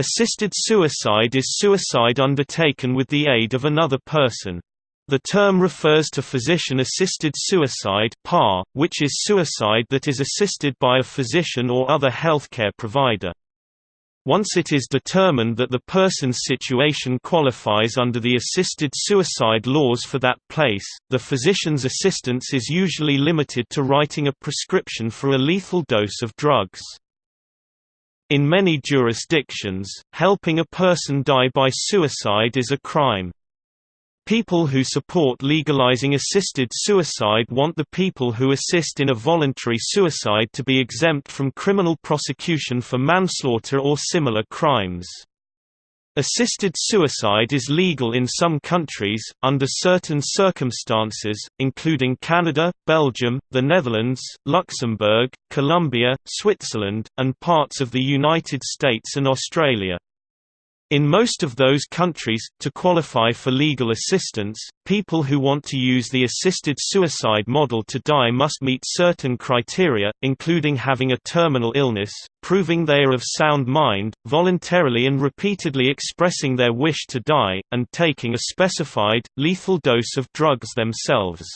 Assisted suicide is suicide undertaken with the aid of another person. The term refers to physician-assisted suicide which is suicide that is assisted by a physician or other healthcare provider. Once it is determined that the person's situation qualifies under the assisted suicide laws for that place, the physician's assistance is usually limited to writing a prescription for a lethal dose of drugs. In many jurisdictions, helping a person die by suicide is a crime. People who support legalizing assisted suicide want the people who assist in a voluntary suicide to be exempt from criminal prosecution for manslaughter or similar crimes. Assisted suicide is legal in some countries, under certain circumstances, including Canada, Belgium, the Netherlands, Luxembourg, Colombia, Switzerland, and parts of the United States and Australia. In most of those countries, to qualify for legal assistance, people who want to use the assisted suicide model to die must meet certain criteria, including having a terminal illness, proving they are of sound mind, voluntarily and repeatedly expressing their wish to die, and taking a specified, lethal dose of drugs themselves.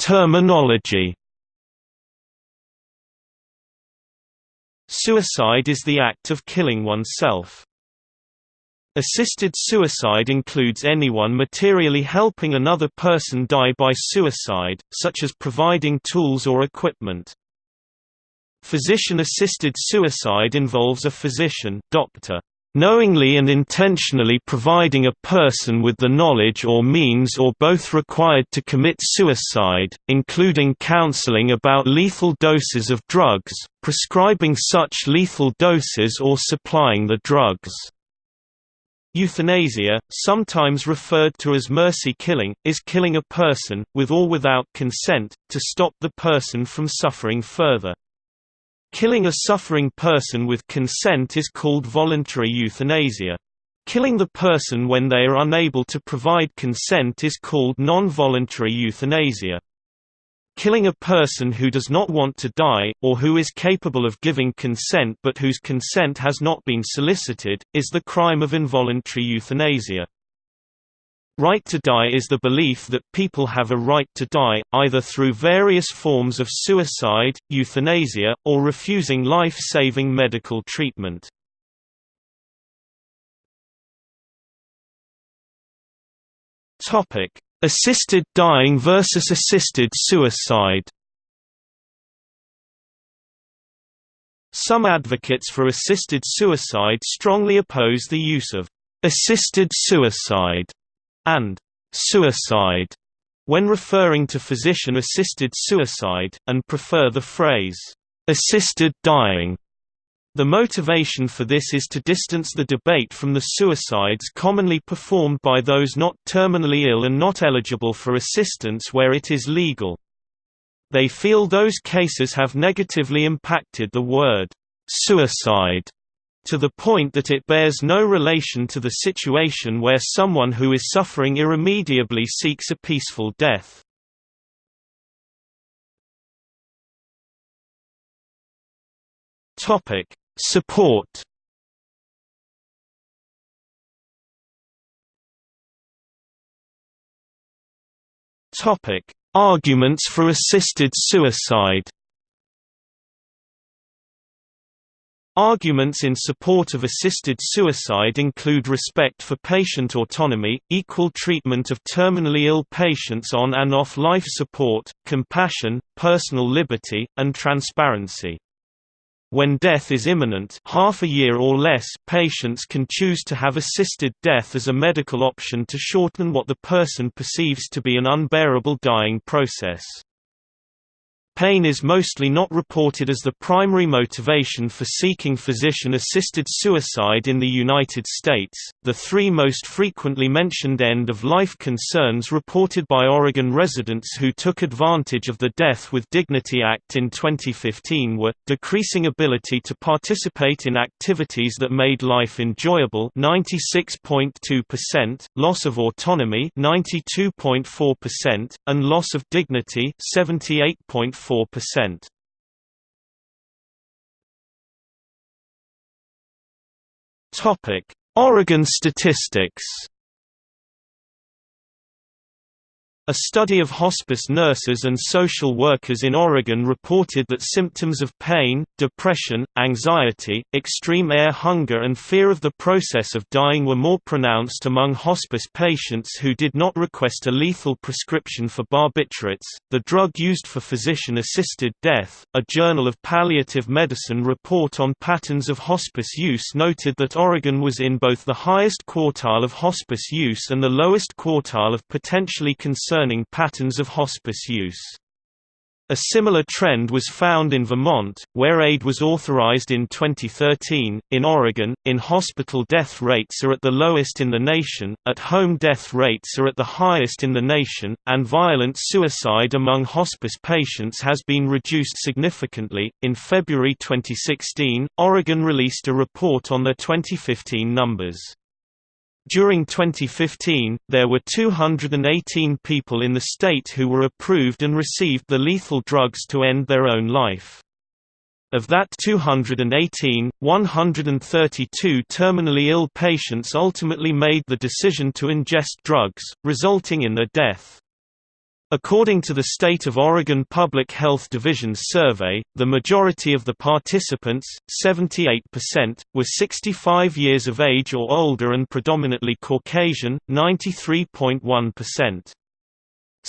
Terminology Suicide is the act of killing oneself. Assisted suicide includes anyone materially helping another person die by suicide, such as providing tools or equipment. Physician-assisted suicide involves a physician doctor, knowingly and intentionally providing a person with the knowledge or means or both required to commit suicide, including counseling about lethal doses of drugs, prescribing such lethal doses or supplying the drugs. Euthanasia, sometimes referred to as mercy killing, is killing a person, with or without consent, to stop the person from suffering further. Killing a suffering person with consent is called voluntary euthanasia. Killing the person when they are unable to provide consent is called non-voluntary euthanasia. Killing a person who does not want to die, or who is capable of giving consent but whose consent has not been solicited, is the crime of involuntary euthanasia. Right to die is the belief that people have a right to die, either through various forms of suicide, euthanasia, or refusing life-saving medical treatment. Assisted dying versus assisted suicide Some advocates for assisted suicide strongly oppose the use of assisted suicide and suicide when referring to physician-assisted suicide, and prefer the phrase, assisted dying. The motivation for this is to distance the debate from the suicides commonly performed by those not terminally ill and not eligible for assistance where it is legal. They feel those cases have negatively impacted the word, suicide, to the point that it bears no relation to the situation where someone who is suffering irremediably seeks a peaceful death. Topic: Support. Topic: Arguments for assisted suicide. Arguments in support of assisted suicide include respect for patient autonomy, equal treatment of terminally ill patients on and off life support, compassion, personal liberty, and transparency. When death is imminent half a year or less patients can choose to have assisted death as a medical option to shorten what the person perceives to be an unbearable dying process. Pain is mostly not reported as the primary motivation for seeking physician assisted suicide in the United States. The three most frequently mentioned end of life concerns reported by Oregon residents who took advantage of the Death with Dignity Act in 2015 were decreasing ability to participate in activities that made life enjoyable 96.2%, loss of autonomy 92.4%, and loss of dignity 78.4%. 6.4%. Topic: Oregon statistics. A study of hospice nurses and social workers in Oregon reported that symptoms of pain, depression, anxiety, extreme air hunger and fear of the process of dying were more pronounced among hospice patients who did not request a lethal prescription for barbiturates, the drug used for physician-assisted death. A Journal of Palliative Medicine report on patterns of hospice use noted that Oregon was in both the highest quartile of hospice use and the lowest quartile of potentially concerned concerning patterns of hospice use. A similar trend was found in Vermont, where aid was authorized in 2013. In Oregon, in hospital death rates are at the lowest in the nation, at home death rates are at the highest in the nation, and violent suicide among hospice patients has been reduced significantly. In February 2016, Oregon released a report on their 2015 numbers. During 2015, there were 218 people in the state who were approved and received the lethal drugs to end their own life. Of that 218, 132 terminally ill patients ultimately made the decision to ingest drugs, resulting in their death. According to the State of Oregon Public Health Division's survey, the majority of the participants, 78%, were 65 years of age or older and predominantly Caucasian, 93.1%.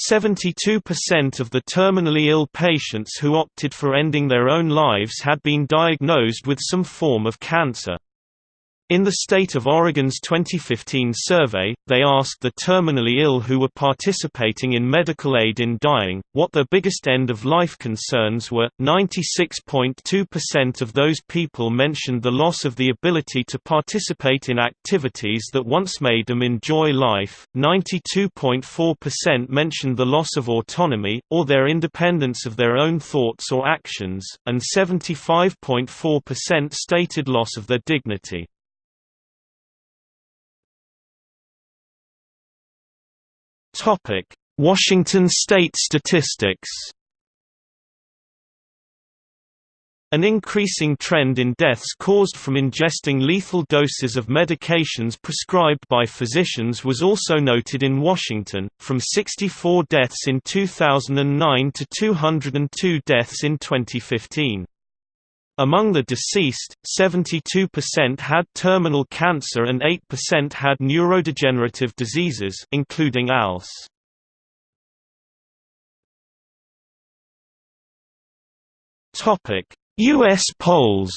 72% of the terminally ill patients who opted for ending their own lives had been diagnosed with some form of cancer. In the state of Oregon's 2015 survey, they asked the terminally ill who were participating in medical aid in dying, what their biggest end-of-life concerns were. 96.2% of those people mentioned the loss of the ability to participate in activities that once made them enjoy life, 92.4% mentioned the loss of autonomy, or their independence of their own thoughts or actions, and 75.4% stated loss of their dignity. Topic: Washington state statistics. An increasing trend in deaths caused from ingesting lethal doses of medications prescribed by physicians was also noted in Washington, from 64 deaths in 2009 to 202 deaths in 2015. Among the deceased, 72% had terminal cancer and 8% had neurodegenerative diseases including ALS. US polls.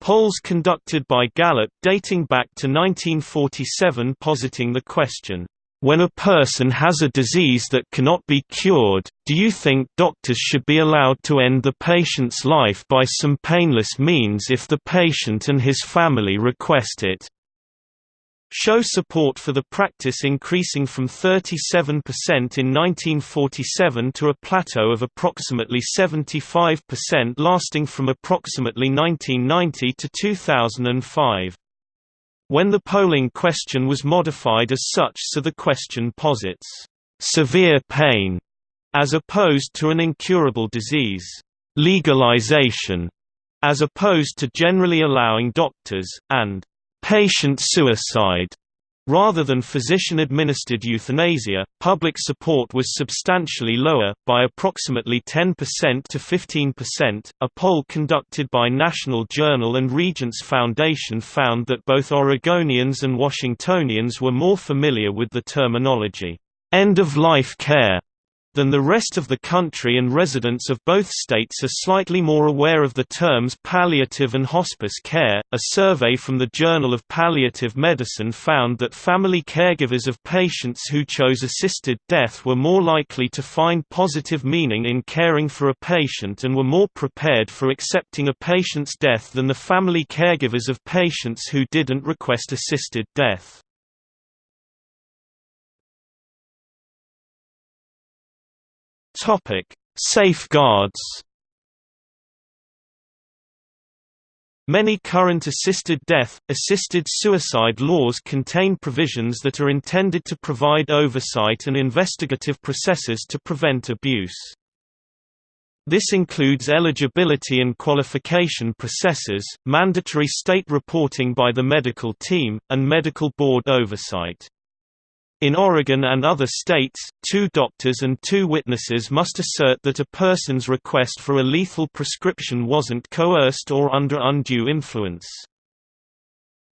Polls conducted by Gallup dating back to 1947 positing the question, when a person has a disease that cannot be cured, do you think doctors should be allowed to end the patient's life by some painless means if the patient and his family request it? Show support for the practice increasing from 37% in 1947 to a plateau of approximately 75% lasting from approximately 1990 to 2005 when the polling question was modified as such so the question posits, "...severe pain", as opposed to an incurable disease, "...legalization", as opposed to generally allowing doctors, and "...patient suicide", Rather than physician-administered euthanasia, public support was substantially lower, by approximately 10% to 15%. A poll conducted by National Journal and Regence Foundation found that both Oregonians and Washingtonians were more familiar with the terminology, end-of-life care, than the rest of the country and residents of both states are slightly more aware of the terms palliative and hospice care. A survey from the Journal of Palliative Medicine found that family caregivers of patients who chose assisted death were more likely to find positive meaning in caring for a patient and were more prepared for accepting a patient's death than the family caregivers of patients who didn't request assisted death. Topic: Safeguards. Many current assisted death, assisted suicide laws contain provisions that are intended to provide oversight and investigative processes to prevent abuse. This includes eligibility and qualification processes, mandatory state reporting by the medical team, and medical board oversight. In Oregon and other states, two doctors and two witnesses must assert that a person's request for a lethal prescription wasn't coerced or under undue influence.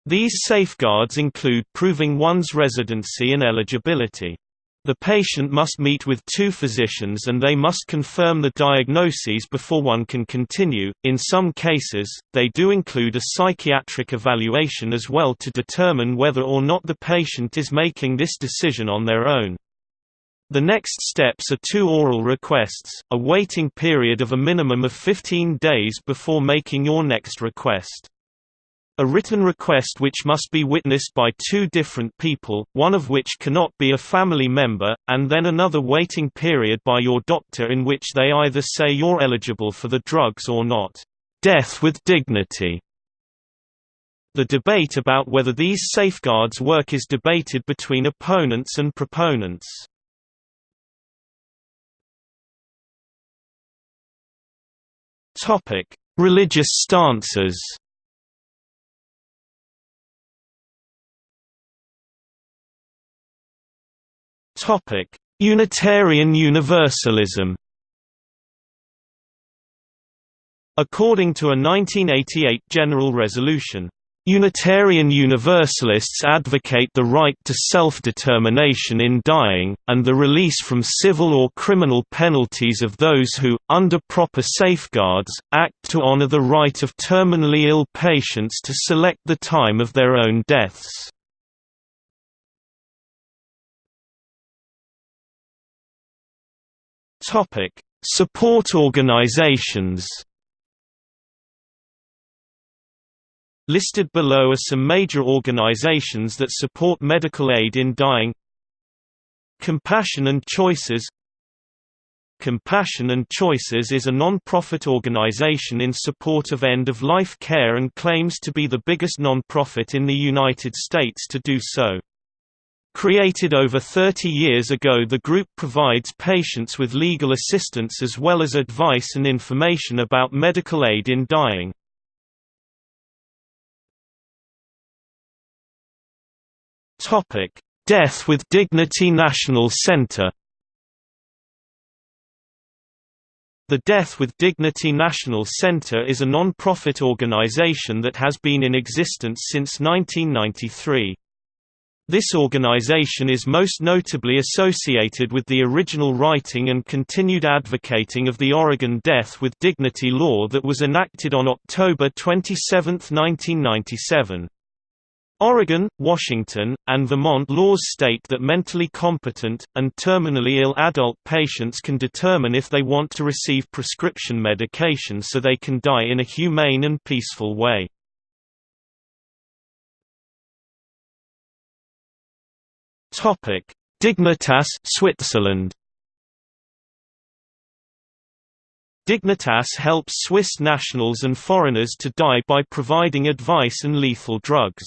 These safeguards include proving one's residency and eligibility. The patient must meet with two physicians and they must confirm the diagnoses before one can continue. In some cases, they do include a psychiatric evaluation as well to determine whether or not the patient is making this decision on their own. The next steps are two oral requests, a waiting period of a minimum of 15 days before making your next request. A written request which must be witnessed by two different people, one of which cannot be a family member, and then another waiting period by your doctor in which they either say you're eligible for the drugs or not. Death with dignity. The debate about whether these safeguards work is debated between opponents and proponents. Religious stances Topic: Unitarian Universalism. According to a 1988 general resolution, Unitarian Universalists advocate the right to self-determination in dying, and the release from civil or criminal penalties of those who, under proper safeguards, act to honor the right of terminally ill patients to select the time of their own deaths. Topic: Support organizations. Listed below are some major organizations that support medical aid in dying. Compassion and Choices Compassion and Choices is a non-profit organization in support of end-of-life care and claims to be the biggest non-profit in the United States to do so. Created over 30 years ago the group provides patients with legal assistance as well as advice and information about medical aid in dying. Death with Dignity National Center The Death with Dignity National Center is a non-profit organization that has been in existence since 1993. This organization is most notably associated with the original writing and continued advocating of the Oregon Death with Dignity law that was enacted on October 27, 1997. Oregon, Washington, and Vermont laws state that mentally competent, and terminally ill adult patients can determine if they want to receive prescription medication so they can die in a humane and peaceful way. Topic: Dignitas Switzerland. Dignitas helps Swiss nationals and foreigners to die by providing advice and lethal drugs.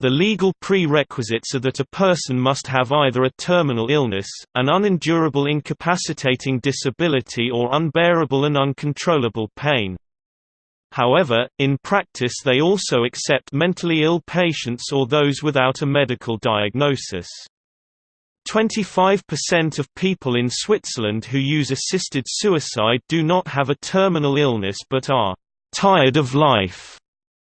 The legal prerequisites are that a person must have either a terminal illness, an unendurable incapacitating disability or unbearable and uncontrollable pain. However, in practice they also accept mentally ill patients or those without a medical diagnosis. 25% of people in Switzerland who use assisted suicide do not have a terminal illness but are tired of life.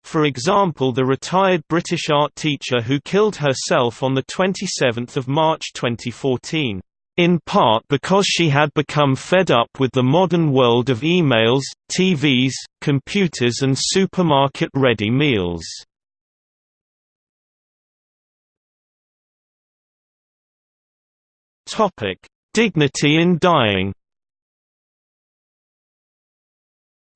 For example the retired British art teacher who killed herself on 27 March 2014 in part because she had become fed up with the modern world of emails, TVs, computers and supermarket-ready meals. Dignity in dying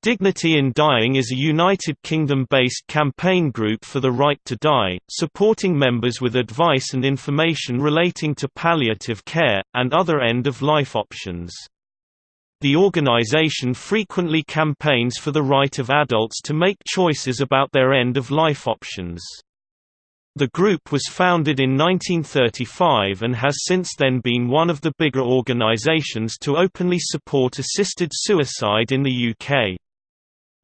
Dignity in Dying is a United Kingdom-based campaign group for the right to die, supporting members with advice and information relating to palliative care, and other end-of-life options. The organization frequently campaigns for the right of adults to make choices about their end-of-life options. The group was founded in 1935 and has since then been one of the bigger organizations to openly support assisted suicide in the UK.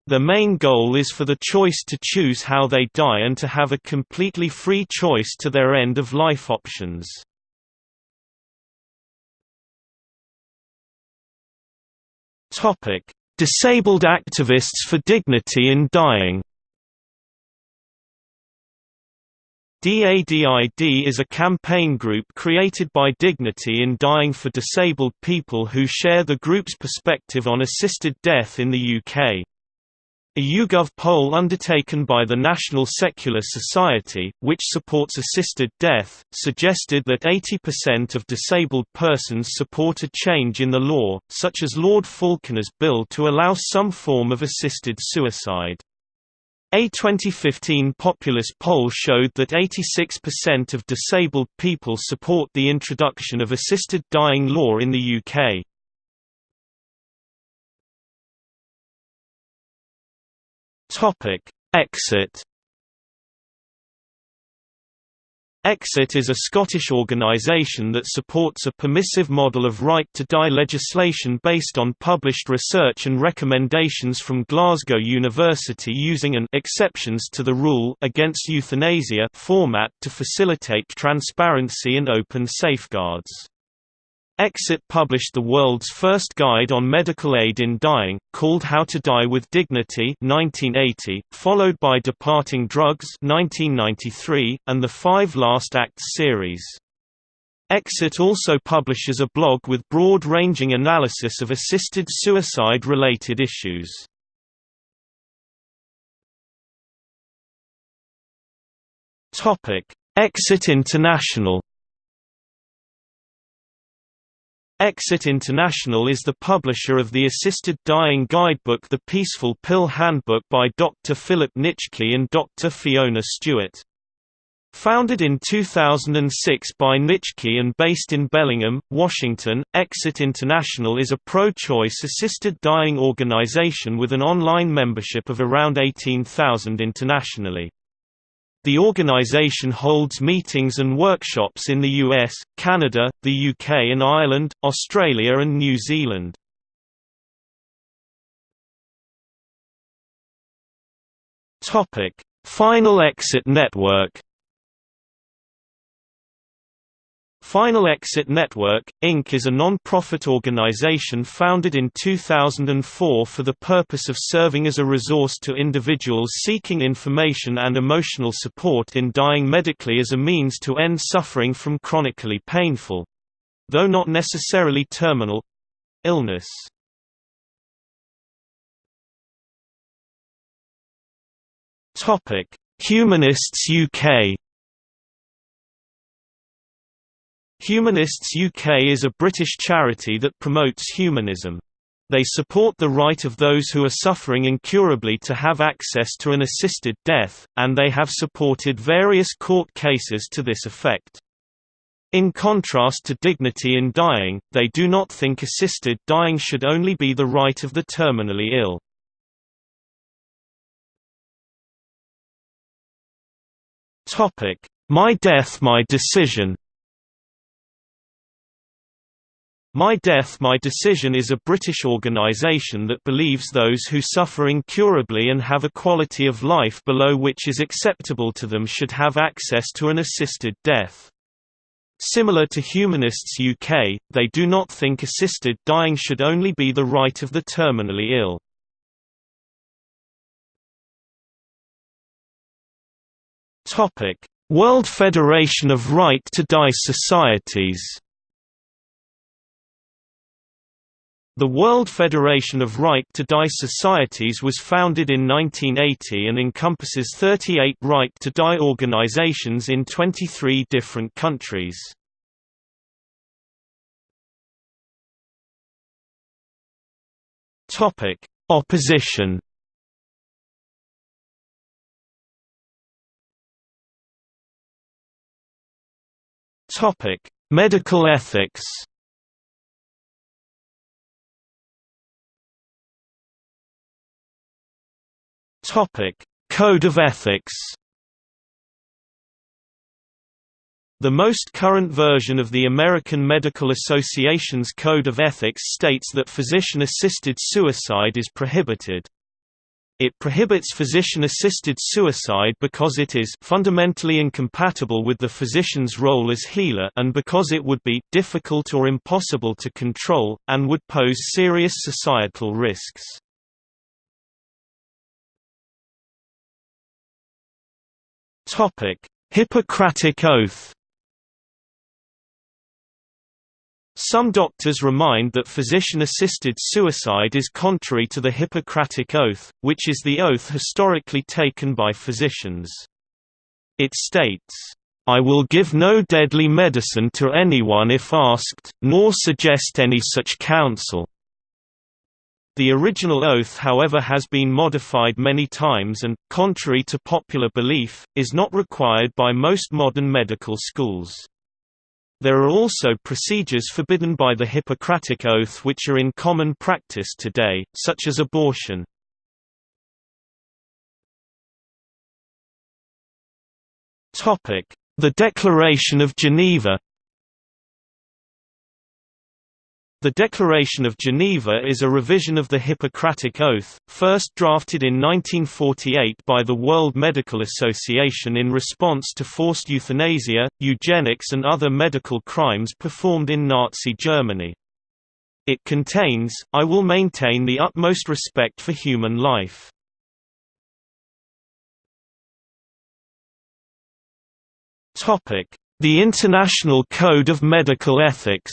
The main goal is for the choice to choose how they die and to have a completely free choice to their end-of-life options. Disabled activists for dignity in dying. DADID is a campaign group created by Dignity in Dying for disabled people who share the group's perspective on assisted death in the UK. A YouGov poll undertaken by the National Secular Society, which supports assisted death, suggested that 80% of disabled persons support a change in the law, such as Lord Falconer's bill to allow some form of assisted suicide. A 2015 Populus poll showed that 86% of disabled people support the introduction of assisted dying law in the UK. Topic: Exit. Exit is a Scottish organisation that supports a permissive model of right-to-die legislation based on published research and recommendations from Glasgow University using an exceptions to the rule against euthanasia format to facilitate transparency and open safeguards. Exit published the world's first guide on medical aid in dying, called How to Die with Dignity 1980, followed by Departing Drugs 1993, and the Five Last Acts series. Exit also publishes a blog with broad-ranging analysis of assisted suicide-related issues. Exit International Exit International is the publisher of the Assisted Dying Guidebook The Peaceful Pill Handbook by Dr. Philip Nitschke and Dr. Fiona Stewart. Founded in 2006 by Nitschke and based in Bellingham, Washington, Exit International is a pro-choice assisted dying organization with an online membership of around 18,000 internationally. The organization holds meetings and workshops in the US, Canada, the UK and Ireland, Australia and New Zealand. Final Exit Network Final Exit Network, Inc. is a non-profit organization founded in 2004 for the purpose of serving as a resource to individuals seeking information and emotional support in dying medically as a means to end suffering from chronically painful—though not necessarily terminal—illness. Humanists UK Humanists UK is a British charity that promotes humanism. They support the right of those who are suffering incurably to have access to an assisted death, and they have supported various court cases to this effect. In contrast to dignity in dying, they do not think assisted dying should only be the right of the terminally ill. My Death My Decision My Death My Decision is a British organisation that believes those who suffer incurably and have a quality of life below which is acceptable to them should have access to an assisted death. Similar to Humanists UK, they do not think assisted dying should only be the right of the terminally ill. World Federation of Right to Die Societies The World Federation of Right to Die Societies was founded in 1980 and encompasses 38 right to die organizations in 23 different countries. Topic: Opposition. Topic: Medical ethics. Code of ethics The most current version of the American Medical Association's Code of Ethics states that physician-assisted suicide is prohibited. It prohibits physician-assisted suicide because it is fundamentally incompatible with the physician's role as healer and because it would be difficult or impossible to control, and would pose serious societal risks. Hippocratic Oath Some doctors remind that physician-assisted suicide is contrary to the Hippocratic Oath, which is the oath historically taken by physicians. It states, "...I will give no deadly medicine to anyone if asked, nor suggest any such counsel." The original oath however has been modified many times and, contrary to popular belief, is not required by most modern medical schools. There are also procedures forbidden by the Hippocratic Oath which are in common practice today, such as abortion. The Declaration of Geneva The Declaration of Geneva is a revision of the Hippocratic Oath, first drafted in 1948 by the World Medical Association in response to forced euthanasia, eugenics and other medical crimes performed in Nazi Germany. It contains, I will maintain the utmost respect for human life. The International Code of Medical Ethics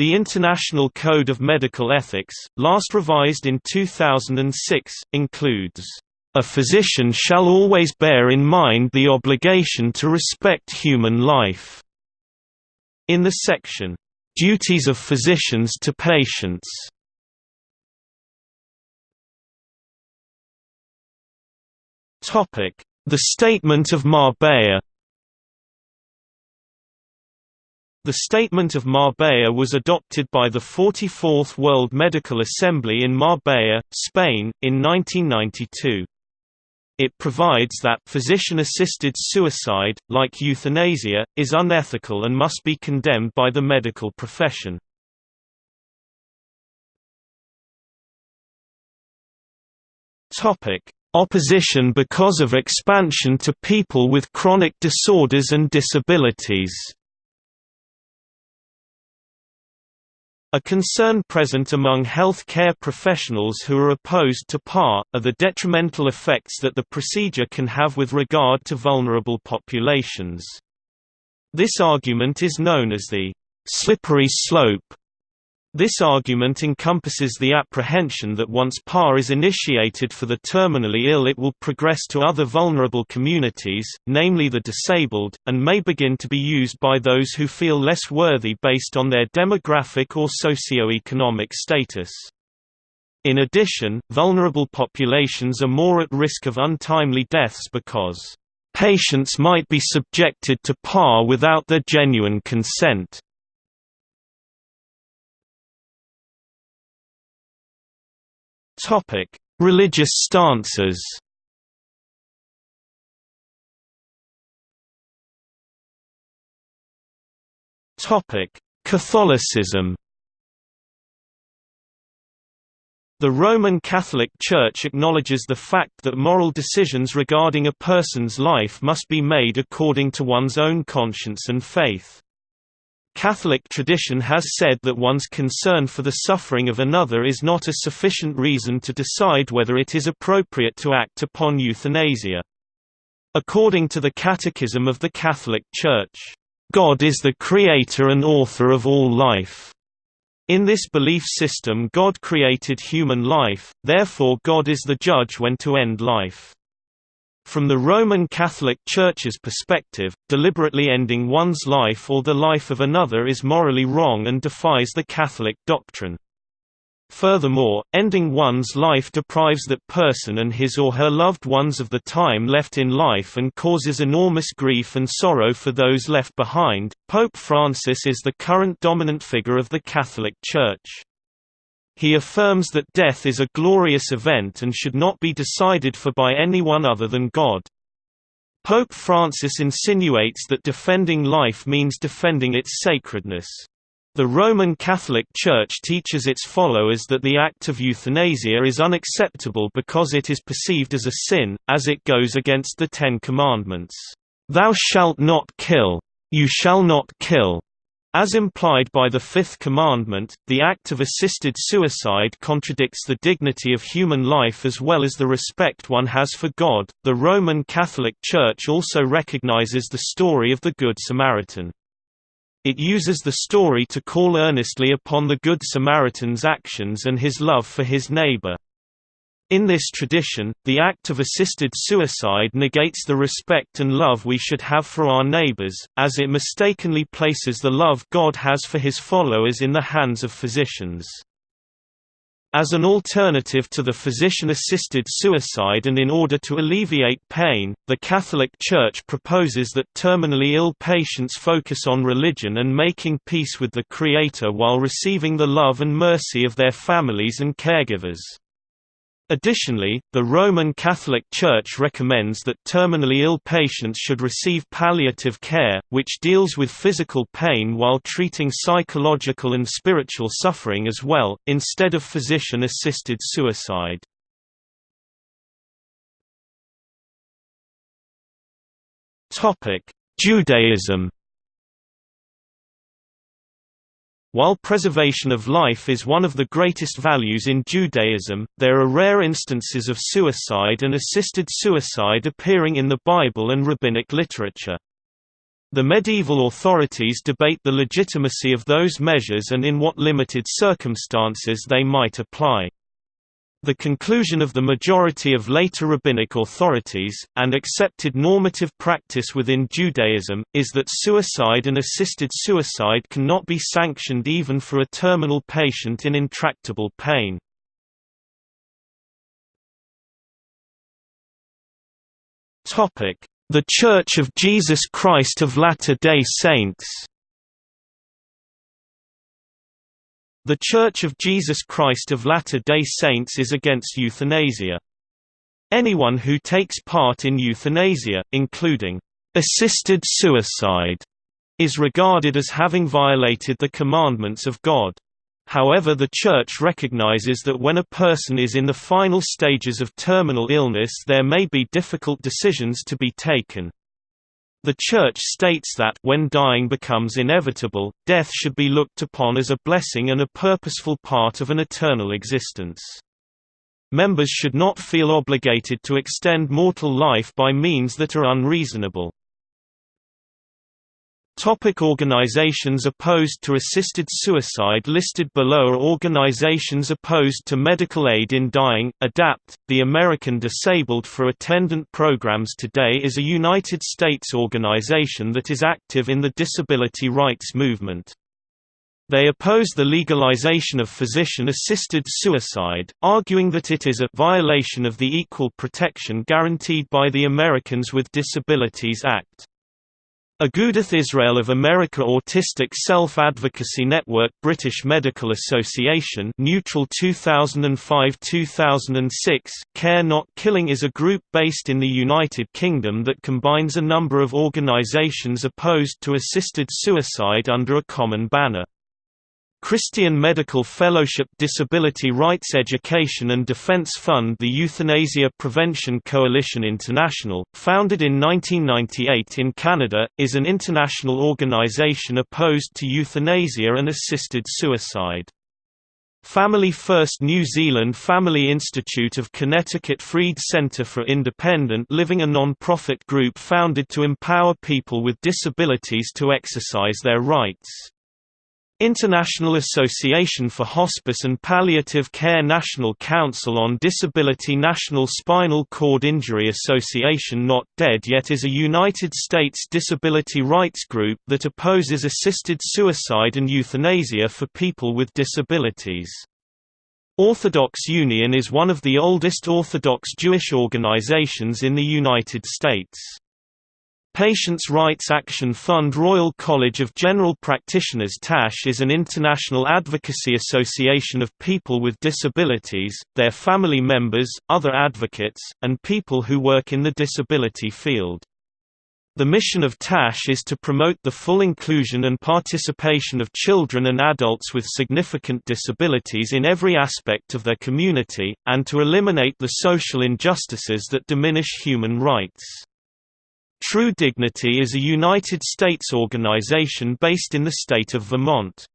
The International Code of Medical Ethics, last revised in 2006, includes, "...a physician shall always bear in mind the obligation to respect human life." In the section, "...duties of physicians to patients." The Statement of Marbella The Statement of Marbella was adopted by the 44th World Medical Assembly in Marbella, Spain, in 1992. It provides that physician-assisted suicide, like euthanasia, is unethical and must be condemned by the medical profession. Opposition because of expansion to people with chronic disorders and disabilities A concern present among health care professionals who are opposed to PAR, are the detrimental effects that the procedure can have with regard to vulnerable populations. This argument is known as the slippery slope this argument encompasses the apprehension that once PAR is initiated for the terminally ill it will progress to other vulnerable communities, namely the disabled, and may begin to be used by those who feel less worthy based on their demographic or socio-economic status. In addition, vulnerable populations are more at risk of untimely deaths because patients might be subjected to PAR without their genuine consent. Topic: Religious stances. Topic: Catholicism. The Roman Catholic Church acknowledges the fact that moral decisions regarding a person's life must be made according to one's own conscience and faith. Catholic tradition has said that one's concern for the suffering of another is not a sufficient reason to decide whether it is appropriate to act upon euthanasia. According to the Catechism of the Catholic Church, God is the creator and author of all life. In this belief system God created human life, therefore God is the judge when to end life. From the Roman Catholic Church's perspective, deliberately ending one's life or the life of another is morally wrong and defies the Catholic doctrine. Furthermore, ending one's life deprives that person and his or her loved ones of the time left in life and causes enormous grief and sorrow for those left behind. Pope Francis is the current dominant figure of the Catholic Church. He affirms that death is a glorious event and should not be decided for by anyone other than God. Pope Francis insinuates that defending life means defending its sacredness. The Roman Catholic Church teaches its followers that the act of euthanasia is unacceptable because it is perceived as a sin, as it goes against the Ten Commandments. Thou shalt not kill. You shall not kill. As implied by the Fifth Commandment, the act of assisted suicide contradicts the dignity of human life as well as the respect one has for God. The Roman Catholic Church also recognizes the story of the Good Samaritan. It uses the story to call earnestly upon the Good Samaritan's actions and his love for his neighbor. In this tradition, the act of assisted suicide negates the respect and love we should have for our neighbors, as it mistakenly places the love God has for his followers in the hands of physicians. As an alternative to the physician-assisted suicide and in order to alleviate pain, the Catholic Church proposes that terminally ill patients focus on religion and making peace with the Creator while receiving the love and mercy of their families and caregivers. Additionally, the Roman Catholic Church recommends that terminally ill patients should receive palliative care, which deals with physical pain while treating psychological and spiritual suffering as well, instead of physician-assisted suicide. Judaism While preservation of life is one of the greatest values in Judaism, there are rare instances of suicide and assisted suicide appearing in the Bible and rabbinic literature. The medieval authorities debate the legitimacy of those measures and in what limited circumstances they might apply. The conclusion of the majority of later rabbinic authorities, and accepted normative practice within Judaism, is that suicide and assisted suicide cannot be sanctioned even for a terminal patient in intractable pain. The Church of Jesus Christ of Latter-day Saints The Church of Jesus Christ of Latter-day Saints is against euthanasia. Anyone who takes part in euthanasia, including assisted suicide, is regarded as having violated the commandments of God. However the Church recognizes that when a person is in the final stages of terminal illness there may be difficult decisions to be taken. The Church states that when dying becomes inevitable, death should be looked upon as a blessing and a purposeful part of an eternal existence. Members should not feel obligated to extend mortal life by means that are unreasonable. Topic organizations opposed to assisted suicide Listed below are organizations opposed to medical aid in dying. ADAPT, the American Disabled for Attendant Programs Today is a United States organization that is active in the disability rights movement. They oppose the legalization of physician-assisted suicide, arguing that it is a violation of the equal protection guaranteed by the Americans with Disabilities Act. Agudath Israel of America Autistic Self-Advocacy Network British Medical Association Neutral 2005-2006 Care Not Killing is a group based in the United Kingdom that combines a number of organisations opposed to assisted suicide under a common banner. Christian Medical Fellowship Disability Rights Education and Defense Fund The Euthanasia Prevention Coalition International, founded in 1998 in Canada, is an international organization opposed to euthanasia and assisted suicide. Family First New Zealand Family Institute of Connecticut Freed Center for Independent Living a non-profit group founded to empower people with disabilities to exercise their rights. International Association for Hospice and Palliative Care National Council on Disability National Spinal Cord Injury Association Not Dead Yet is a United States disability rights group that opposes assisted suicide and euthanasia for people with disabilities. Orthodox Union is one of the oldest Orthodox Jewish organizations in the United States. Patients' Rights Action Fund Royal College of General Practitioners TASH is an international advocacy association of people with disabilities, their family members, other advocates, and people who work in the disability field. The mission of TASH is to promote the full inclusion and participation of children and adults with significant disabilities in every aspect of their community, and to eliminate the social injustices that diminish human rights. True Dignity is a United States organization based in the state of Vermont.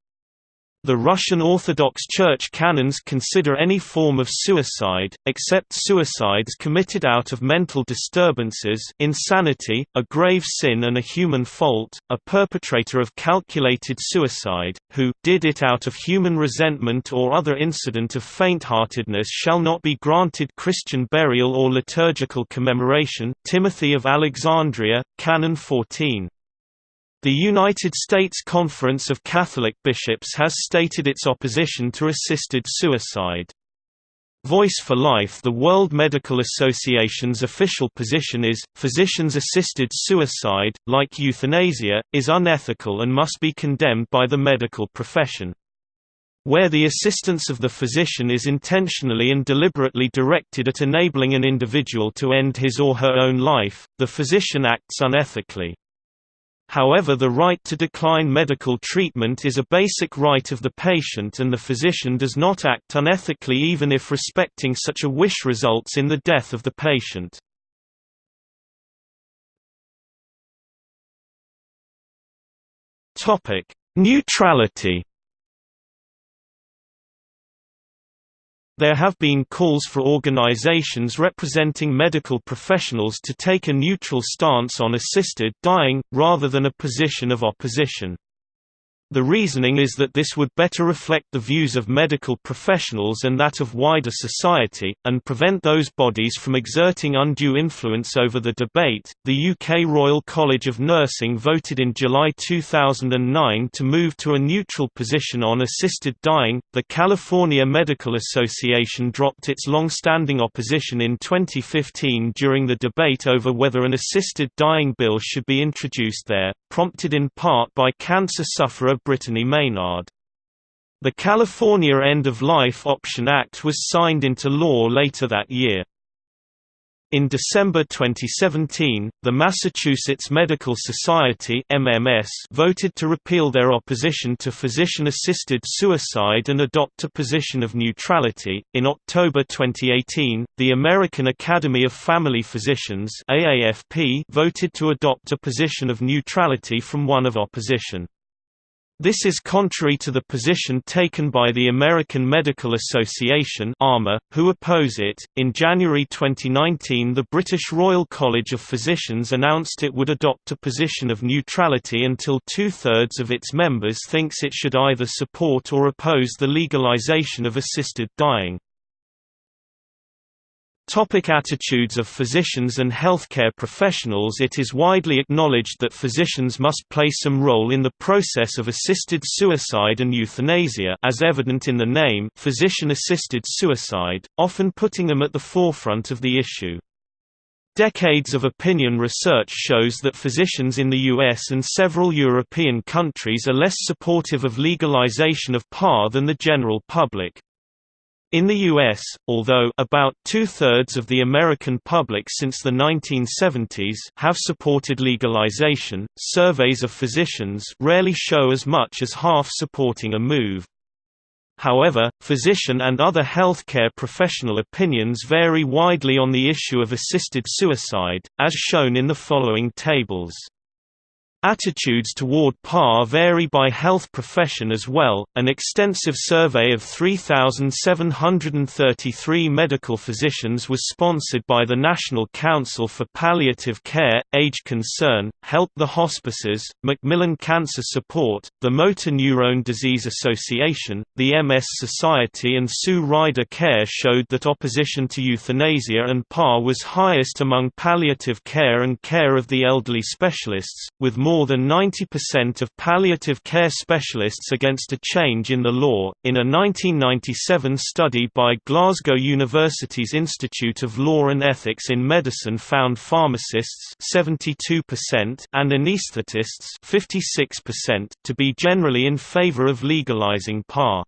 The Russian Orthodox Church canons consider any form of suicide, except suicides committed out of mental disturbances insanity, a grave sin and a human fault, a perpetrator of calculated suicide, who did it out of human resentment or other incident of faint-heartedness shall not be granted Christian burial or liturgical commemoration Timothy of Alexandria, Canon 14. The United States Conference of Catholic Bishops has stated its opposition to assisted suicide. Voice for Life The World Medical Association's official position is, physicians-assisted suicide, like euthanasia, is unethical and must be condemned by the medical profession. Where the assistance of the physician is intentionally and deliberately directed at enabling an individual to end his or her own life, the physician acts unethically. However the right to decline medical treatment is a basic right of the patient and the physician does not act unethically even if respecting such a wish results in the death of the patient. Neutrality There have been calls for organizations representing medical professionals to take a neutral stance on assisted dying, rather than a position of opposition. The reasoning is that this would better reflect the views of medical professionals and that of wider society, and prevent those bodies from exerting undue influence over the debate. The UK Royal College of Nursing voted in July 2009 to move to a neutral position on assisted dying. The California Medical Association dropped its long standing opposition in 2015 during the debate over whether an assisted dying bill should be introduced there, prompted in part by cancer sufferer Brittany Maynard. The California End-of-Life Option Act was signed into law later that year. In December 2017, the Massachusetts Medical Society (MMS) voted to repeal their opposition to physician-assisted suicide and adopt a position of neutrality. In October 2018, the American Academy of Family Physicians (AAFP) voted to adopt a position of neutrality from one of opposition. This is contrary to the position taken by the American Medical Association (AMA), who oppose it. In January 2019, the British Royal College of Physicians announced it would adopt a position of neutrality until two-thirds of its members thinks it should either support or oppose the legalization of assisted dying. Topic attitudes of physicians and healthcare professionals It is widely acknowledged that physicians must play some role in the process of assisted suicide and euthanasia as evident in the name physician-assisted suicide, often putting them at the forefront of the issue. Decades of opinion research shows that physicians in the US and several European countries are less supportive of legalization of PAR than the general public. In the U.S., although about two-thirds of the American public since the 1970s have supported legalization, surveys of physicians rarely show as much as half supporting a move. However, physician and other healthcare professional opinions vary widely on the issue of assisted suicide, as shown in the following tables. Attitudes toward PAR vary by health profession as well. An extensive survey of 3,733 medical physicians was sponsored by the National Council for Palliative Care, Age Concern, Help the Hospices, Macmillan Cancer Support, the Motor Neurone Disease Association, the MS Society, and Sue Ryder Care showed that opposition to euthanasia and PAR was highest among palliative care and care of the elderly specialists, with more more than 90% of palliative care specialists against a change in the law. In a 1997 study by Glasgow University's Institute of Law and Ethics in Medicine found pharmacists 72% and anaesthetists 56% to be generally in favour of legalising PAR.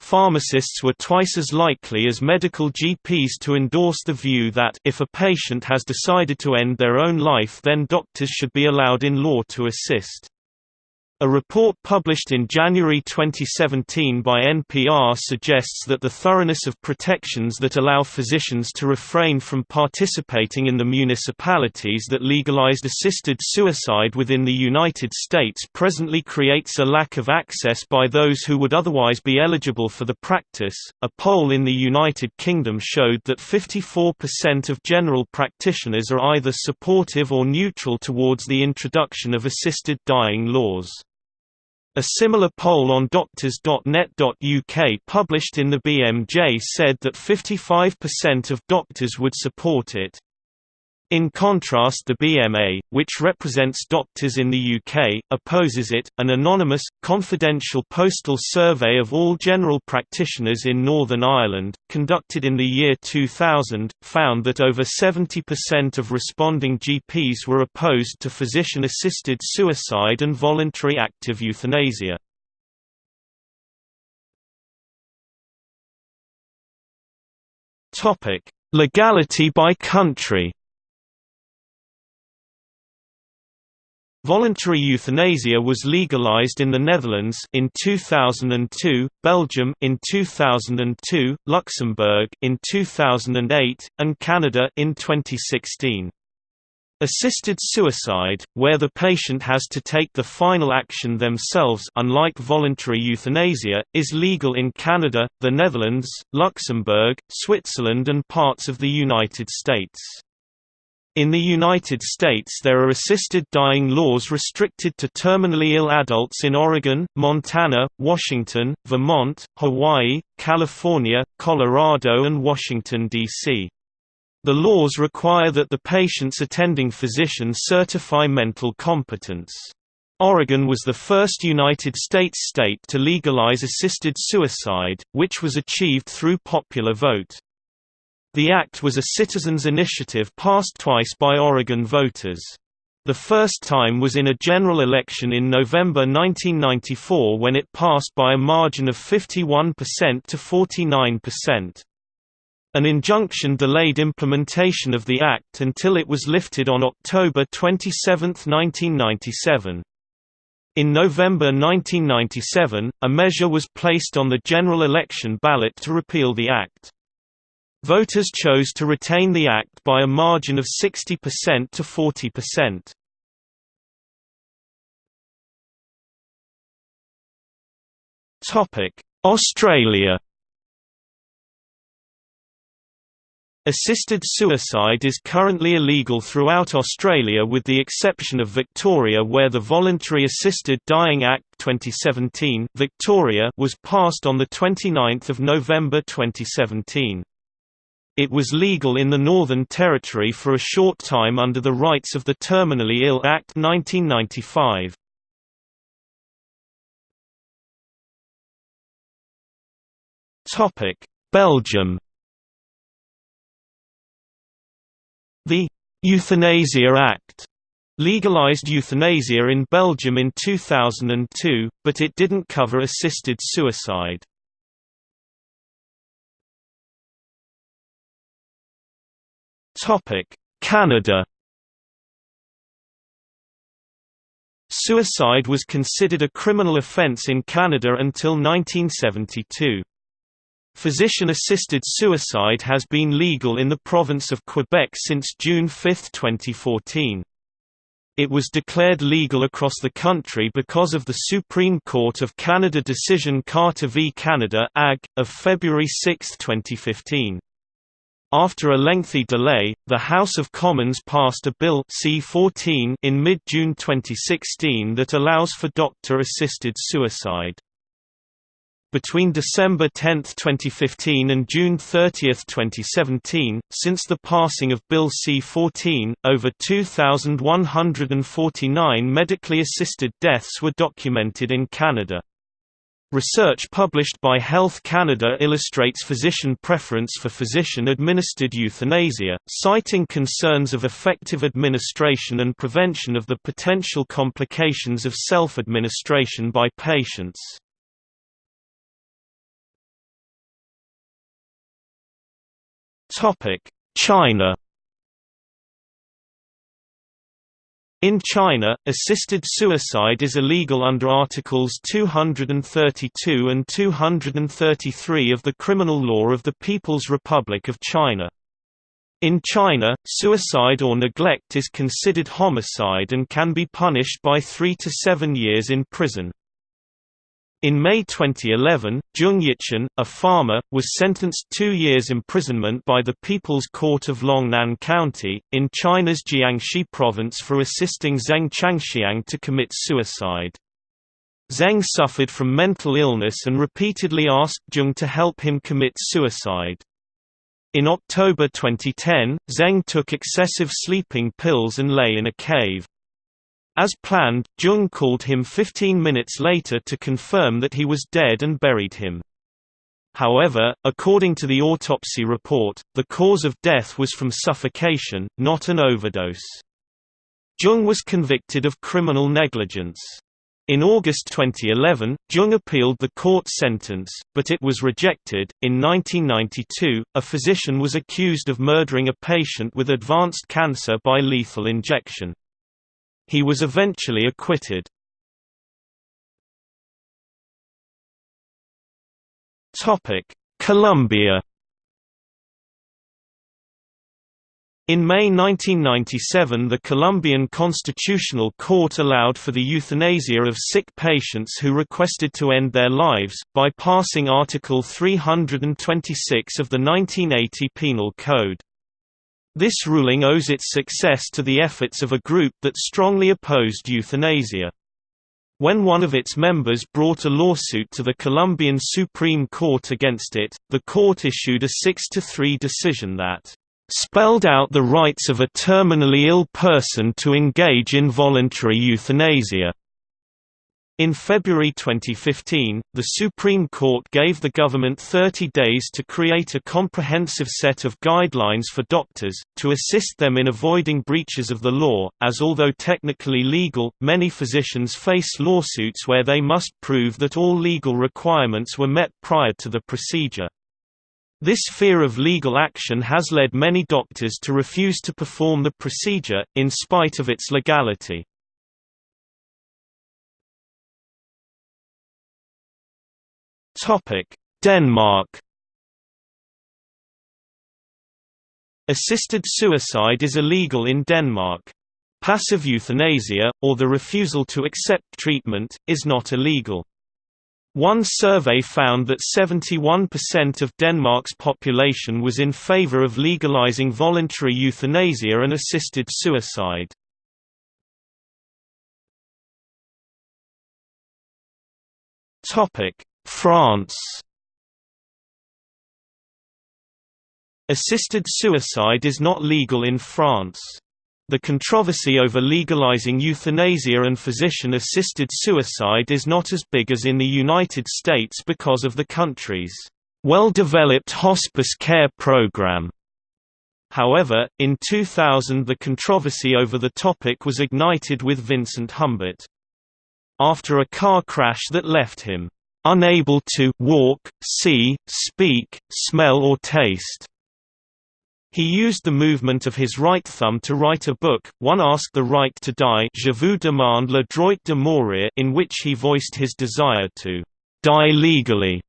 Pharmacists were twice as likely as medical GPs to endorse the view that if a patient has decided to end their own life then doctors should be allowed in law to assist. A report published in January 2017 by NPR suggests that the thoroughness of protections that allow physicians to refrain from participating in the municipalities that legalized assisted suicide within the United States presently creates a lack of access by those who would otherwise be eligible for the practice. A poll in the United Kingdom showed that 54% of general practitioners are either supportive or neutral towards the introduction of assisted dying laws. A similar poll on doctors.net.uk published in the BMJ said that 55% of doctors would support it. In contrast the BMA, which represents doctors in the UK, opposes it. An anonymous, confidential postal survey of all general practitioners in Northern Ireland, conducted in the year 2000, found that over 70% of responding GPs were opposed to physician-assisted suicide and voluntary active euthanasia. Legality by country Voluntary euthanasia was legalized in the Netherlands in 2002, Belgium in 2002, Luxembourg in 2008, and Canada in 2016. Assisted suicide, where the patient has to take the final action themselves unlike voluntary euthanasia, is legal in Canada, the Netherlands, Luxembourg, Switzerland and parts of the United States. In the United States there are assisted dying laws restricted to terminally ill adults in Oregon, Montana, Washington, Vermont, Hawaii, California, Colorado and Washington, D.C. The laws require that the patient's attending physician certify mental competence. Oregon was the first United States state to legalize assisted suicide, which was achieved through popular vote. The act was a citizens' initiative passed twice by Oregon voters. The first time was in a general election in November 1994 when it passed by a margin of 51% to 49%. An injunction delayed implementation of the act until it was lifted on October 27, 1997. In November 1997, a measure was placed on the general election ballot to repeal the act. Voters chose to retain the act by a margin of 60% to 40%. Topic: Australia. Assisted suicide is currently illegal throughout Australia with the exception of Victoria where the Voluntary Assisted Dying Act 2017 Victoria was passed on 29 November 2017. It was legal in the Northern Territory for a short time under the Rights of the Terminally Ill Act 1995. Belgium The «Euthanasia Act» legalized euthanasia in Belgium in 2002, but it didn't cover assisted suicide. Canada Suicide was considered a criminal offence in Canada until 1972. Physician-assisted suicide has been legal in the province of Quebec since June 5, 2014. It was declared legal across the country because of the Supreme Court of Canada decision Carter v Canada of February 6, 2015. After a lengthy delay, the House of Commons passed a Bill C-14 in mid-June 2016 that allows for doctor-assisted suicide. Between December 10, 2015 and June 30, 2017, since the passing of Bill C-14, over 2,149 medically assisted deaths were documented in Canada. Research published by Health Canada illustrates physician preference for physician-administered euthanasia, citing concerns of effective administration and prevention of the potential complications of self-administration by patients. China In China, assisted suicide is illegal under Articles 232 and 233 of the Criminal Law of the People's Republic of China. In China, suicide or neglect is considered homicide and can be punished by three to seven years in prison. In May 2011, Zheng Yichen, a farmer, was sentenced two years imprisonment by the People's Court of Longnan County, in China's Jiangxi province for assisting Zheng Changxiang to commit suicide. Zheng suffered from mental illness and repeatedly asked Zheng to help him commit suicide. In October 2010, Zheng took excessive sleeping pills and lay in a cave. As planned, Jung called him 15 minutes later to confirm that he was dead and buried him. However, according to the autopsy report, the cause of death was from suffocation, not an overdose. Jung was convicted of criminal negligence. In August 2011, Jung appealed the court sentence, but it was rejected. In 1992, a physician was accused of murdering a patient with advanced cancer by lethal injection. He was eventually acquitted. Colombia In May 1997 the Colombian Constitutional Court allowed for the euthanasia of sick patients who requested to end their lives, by passing Article 326 of the 1980 Penal Code. This ruling owes its success to the efforts of a group that strongly opposed euthanasia. When one of its members brought a lawsuit to the Colombian Supreme Court against it, the court issued a 6–3 decision that spelled out the rights of a terminally ill person to engage in voluntary euthanasia. In February 2015, the Supreme Court gave the government 30 days to create a comprehensive set of guidelines for doctors, to assist them in avoiding breaches of the law, as although technically legal, many physicians face lawsuits where they must prove that all legal requirements were met prior to the procedure. This fear of legal action has led many doctors to refuse to perform the procedure, in spite of its legality. Denmark Assisted suicide is illegal in Denmark. Passive euthanasia, or the refusal to accept treatment, is not illegal. One survey found that 71% of Denmark's population was in favor of legalizing voluntary euthanasia and assisted suicide. France Assisted suicide is not legal in France. The controversy over legalizing euthanasia and physician-assisted suicide is not as big as in the United States because of the country's well-developed hospice care program. However, in 2000 the controversy over the topic was ignited with Vincent Humbert. After a car crash that left him unable to walk, see, speak, smell or taste. He used the movement of his right thumb to write a book, One Asked the Right to Die Je vous demande le droit de mourir in which he voiced his desire to die legally.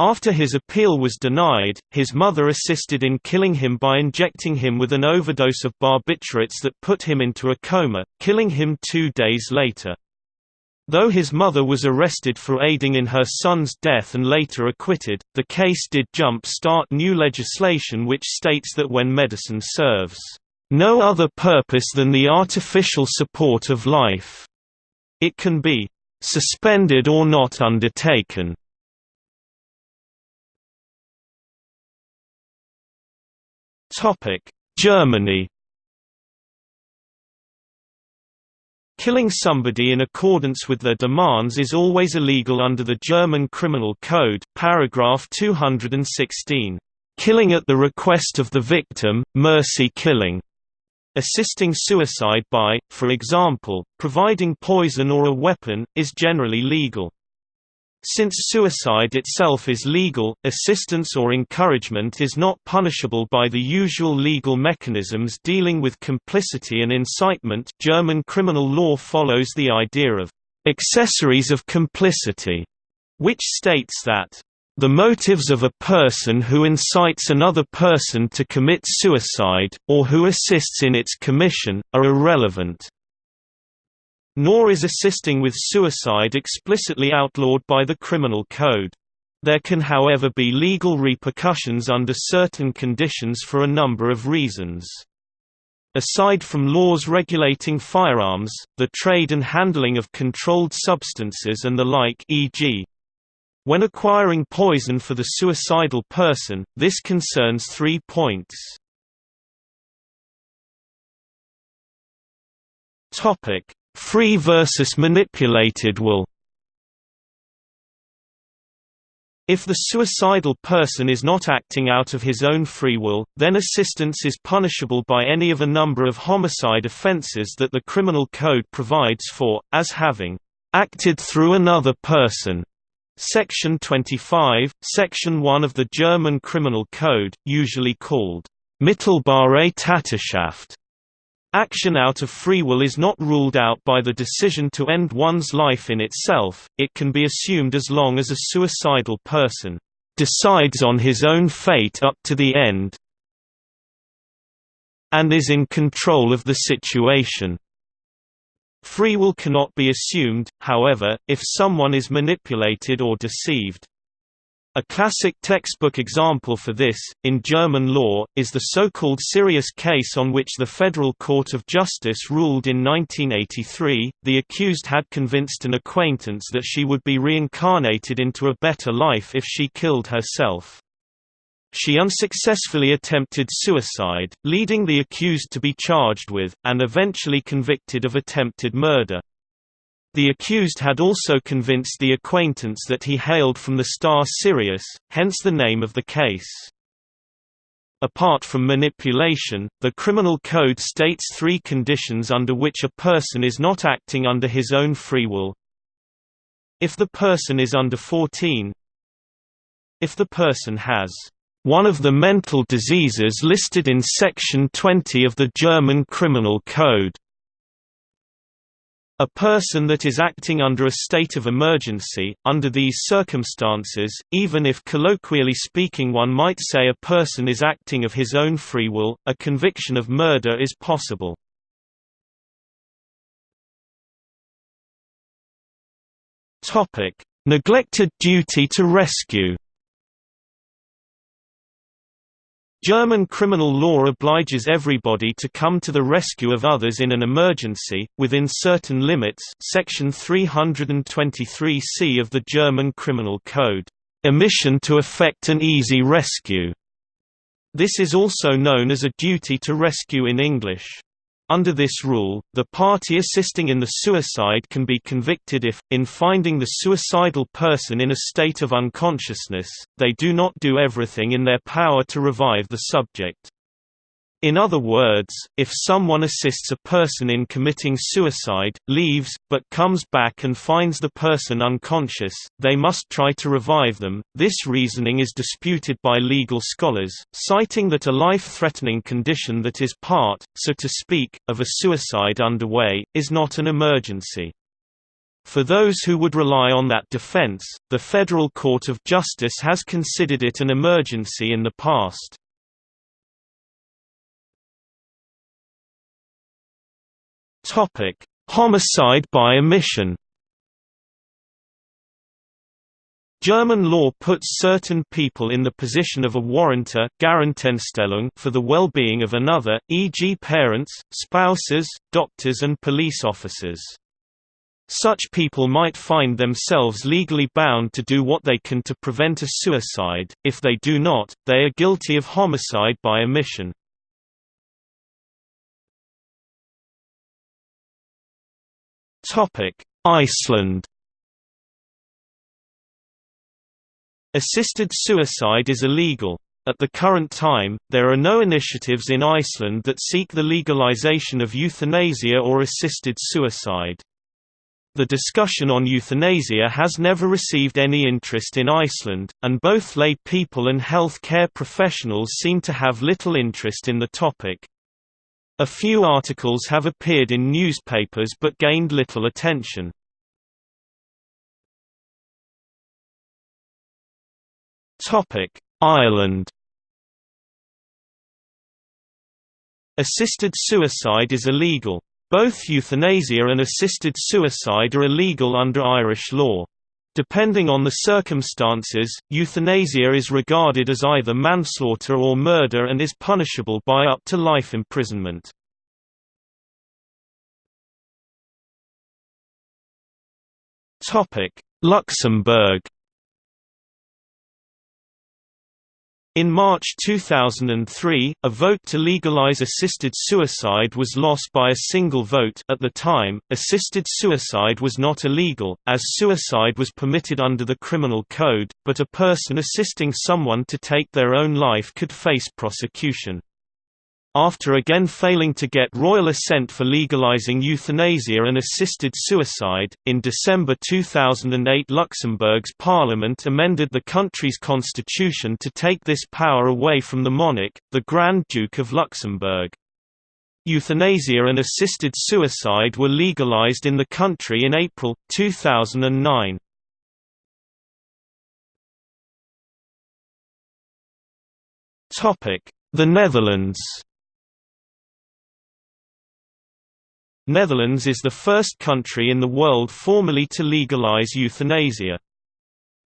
After his appeal was denied, his mother assisted in killing him by injecting him with an overdose of barbiturates that put him into a coma, killing him two days later. Though his mother was arrested for aiding in her son's death and later acquitted, the case did jump-start new legislation which states that when medicine serves, "...no other purpose than the artificial support of life," it can be, "...suspended or not undertaken." Germany Killing somebody in accordance with their demands is always illegal under the German Criminal Code, paragraph 216. Killing at the request of the victim, mercy killing. Assisting suicide by, for example, providing poison or a weapon, is generally legal. Since suicide itself is legal, assistance or encouragement is not punishable by the usual legal mechanisms dealing with complicity and incitement German criminal law follows the idea of «accessories of complicity», which states that the motives of a person who incites another person to commit suicide, or who assists in its commission, are irrelevant. Nor is assisting with suicide explicitly outlawed by the criminal code. There can however be legal repercussions under certain conditions for a number of reasons. Aside from laws regulating firearms, the trade and handling of controlled substances and the like e.g. When acquiring poison for the suicidal person, this concerns three points. Free versus manipulated will If the suicidal person is not acting out of his own free will, then assistance is punishable by any of a number of homicide offences that the criminal code provides for, as having acted through another person. Section 25, Section 1 of the German Criminal Code, usually called Mittelbare Täterschaft, Action out of free will is not ruled out by the decision to end one's life in itself, it can be assumed as long as a suicidal person decides on his own fate up to the end and is in control of the situation. Free will cannot be assumed, however, if someone is manipulated or deceived. A classic textbook example for this, in German law, is the so-called Sirius case on which the Federal Court of Justice ruled in 1983. The accused had convinced an acquaintance that she would be reincarnated into a better life if she killed herself. She unsuccessfully attempted suicide, leading the accused to be charged with, and eventually convicted of attempted murder. The accused had also convinced the acquaintance that he hailed from the star Sirius, hence the name of the case. Apart from manipulation, the criminal code states three conditions under which a person is not acting under his own free will. If the person is under 14 If the person has one of the mental diseases listed in Section 20 of the German Criminal Code a person that is acting under a state of emergency, under these circumstances, even if colloquially speaking one might say a person is acting of his own free will, a conviction of murder is possible. Neglected duty to rescue German criminal law obliges everybody to come to the rescue of others in an emergency, within certain limits section 323c of the German Criminal Code, "...omission to effect an easy rescue." This is also known as a duty to rescue in English. Under this rule, the party assisting in the suicide can be convicted if, in finding the suicidal person in a state of unconsciousness, they do not do everything in their power to revive the subject. In other words, if someone assists a person in committing suicide, leaves, but comes back and finds the person unconscious, they must try to revive them. This reasoning is disputed by legal scholars, citing that a life-threatening condition that is part, so to speak, of a suicide underway, is not an emergency. For those who would rely on that defense, the Federal Court of Justice has considered it an emergency in the past. Topic: Homicide by omission. German law puts certain people in the position of a warrantor for the well-being of another, e.g. parents, spouses, doctors and police officers. Such people might find themselves legally bound to do what they can to prevent a suicide, if they do not, they are guilty of homicide by omission. Iceland Assisted suicide is illegal. At the current time, there are no initiatives in Iceland that seek the legalization of euthanasia or assisted suicide. The discussion on euthanasia has never received any interest in Iceland, and both lay people and health care professionals seem to have little interest in the topic. A few articles have appeared in newspapers but gained little attention. Ireland Assisted suicide is illegal. Both euthanasia and assisted suicide are illegal under Irish law. Depending on the circumstances, euthanasia is regarded as either manslaughter or murder and is punishable by up to life imprisonment. Luxembourg In March 2003, a vote to legalize assisted suicide was lost by a single vote at the time, assisted suicide was not illegal, as suicide was permitted under the criminal code, but a person assisting someone to take their own life could face prosecution. After again failing to get royal assent for legalizing euthanasia and assisted suicide, in December 2008 Luxembourg's parliament amended the country's constitution to take this power away from the monarch, the Grand Duke of Luxembourg. Euthanasia and assisted suicide were legalized in the country in April, 2009. The Netherlands Netherlands is the first country in the world formally to legalize euthanasia.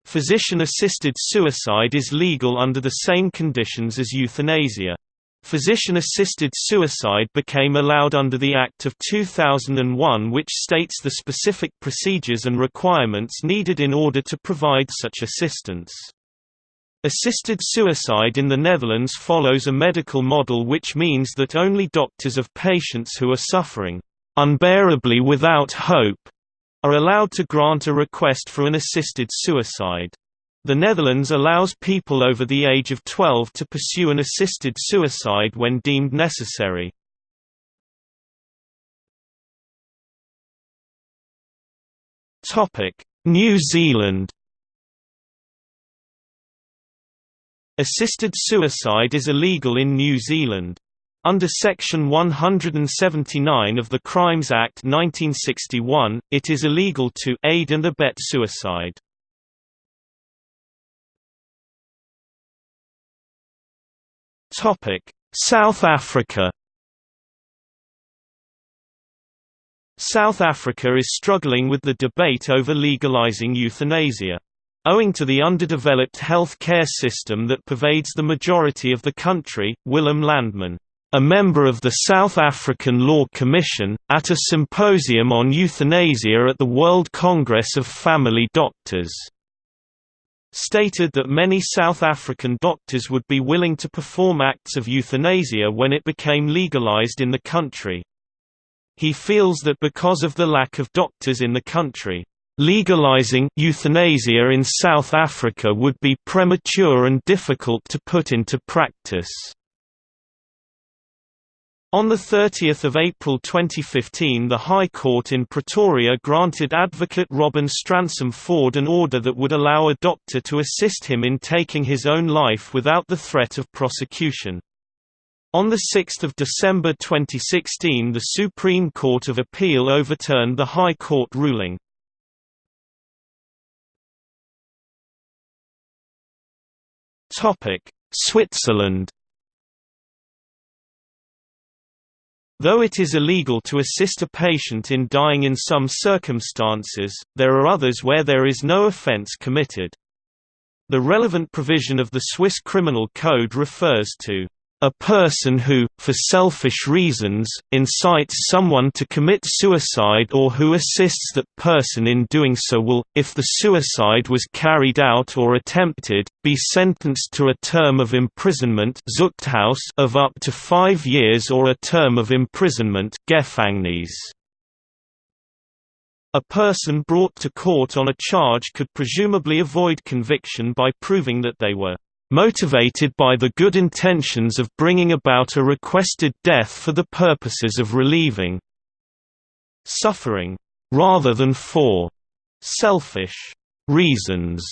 Physician-assisted suicide is legal under the same conditions as euthanasia. Physician-assisted suicide became allowed under the Act of 2001 which states the specific procedures and requirements needed in order to provide such assistance. Assisted suicide in the Netherlands follows a medical model which means that only doctors of patients who are suffering unbearably without hope, are allowed to grant a request for an assisted suicide. The Netherlands allows people over the age of 12 to pursue an assisted suicide when deemed necessary. New Zealand Assisted suicide is illegal in New Zealand. Under Section 179 of the Crimes Act 1961, it is illegal to aid and abet suicide. South Africa South Africa is struggling with the debate over legalizing euthanasia. Owing to the underdeveloped health care system that pervades the majority of the country, Willem Landman a member of the South African Law Commission, at a symposium on euthanasia at the World Congress of Family Doctors stated that many South African doctors would be willing to perform acts of euthanasia when it became legalized in the country. He feels that because of the lack of doctors in the country, legalizing euthanasia in South Africa would be premature and difficult to put into practice. On 30 April 2015 the High Court in Pretoria granted advocate Robin Stransham-Ford an order that would allow a doctor to assist him in taking his own life without the threat of prosecution. On 6 December 2016 the Supreme Court of Appeal overturned the High Court ruling. Switzerland Though it is illegal to assist a patient in dying in some circumstances, there are others where there is no offense committed. The relevant provision of the Swiss Criminal Code refers to a person who, for selfish reasons, incites someone to commit suicide or who assists that person in doing so will, if the suicide was carried out or attempted, be sentenced to a term of imprisonment of up to five years or a term of imprisonment A person brought to court on a charge could presumably avoid conviction by proving that they were motivated by the good intentions of bringing about a requested death for the purposes of relieving suffering, rather than for selfish reasons.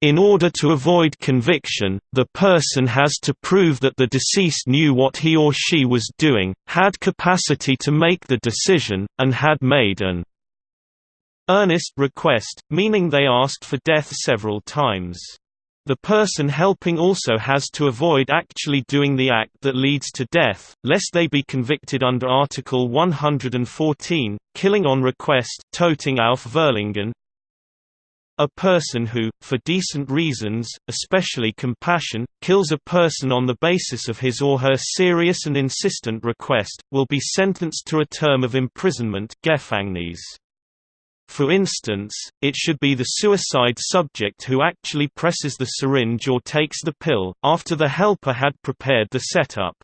In order to avoid conviction, the person has to prove that the deceased knew what he or she was doing, had capacity to make the decision, and had made an earnest request, meaning they asked for death several times. The person helping also has to avoid actually doing the act that leads to death, lest they be convicted under Article 114, killing on request Tötung auf Verlangen, a person who, for decent reasons, especially compassion, kills a person on the basis of his or her serious and insistent request, will be sentenced to a term of imprisonment Gefängnis. For instance, it should be the suicide subject who actually presses the syringe or takes the pill, after the helper had prepared the setup.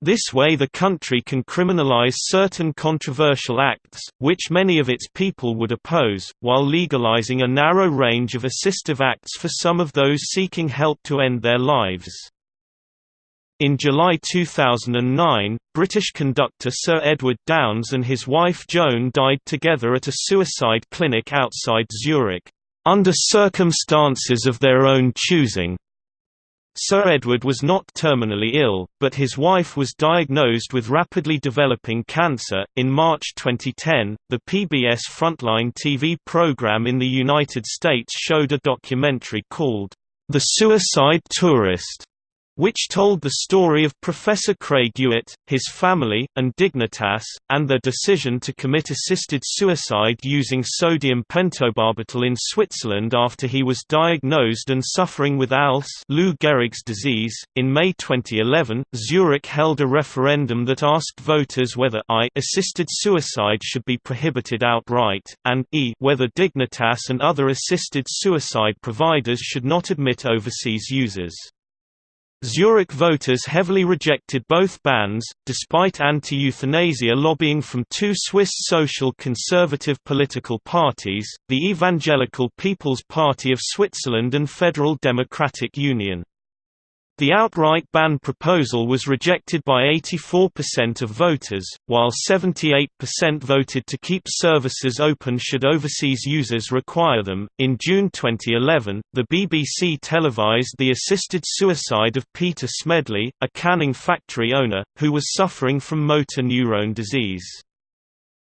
This way the country can criminalize certain controversial acts, which many of its people would oppose, while legalizing a narrow range of assistive acts for some of those seeking help to end their lives. In July 2009, British conductor Sir Edward Downes and his wife Joan died together at a suicide clinic outside Zurich, under circumstances of their own choosing. Sir Edward was not terminally ill, but his wife was diagnosed with rapidly developing cancer. In March 2010, the PBS Frontline TV program in the United States showed a documentary called The Suicide Tourist which told the story of Professor Craig Ewert, his family, and Dignitas, and their decision to commit assisted suicide using sodium pentobarbital in Switzerland after he was diagnosed and suffering with ALS Lou Gehrig's disease. In May 2011, Zurich held a referendum that asked voters whether I assisted suicide should be prohibited outright, and e whether Dignitas and other assisted suicide providers should not admit overseas users. Zurich voters heavily rejected both bans, despite anti-euthanasia lobbying from two Swiss social conservative political parties, the Evangelical People's Party of Switzerland and Federal Democratic Union. The outright ban proposal was rejected by 84% of voters, while 78% voted to keep services open should overseas users require them. In June 2011, the BBC televised the assisted suicide of Peter Smedley, a canning factory owner, who was suffering from motor neurone disease.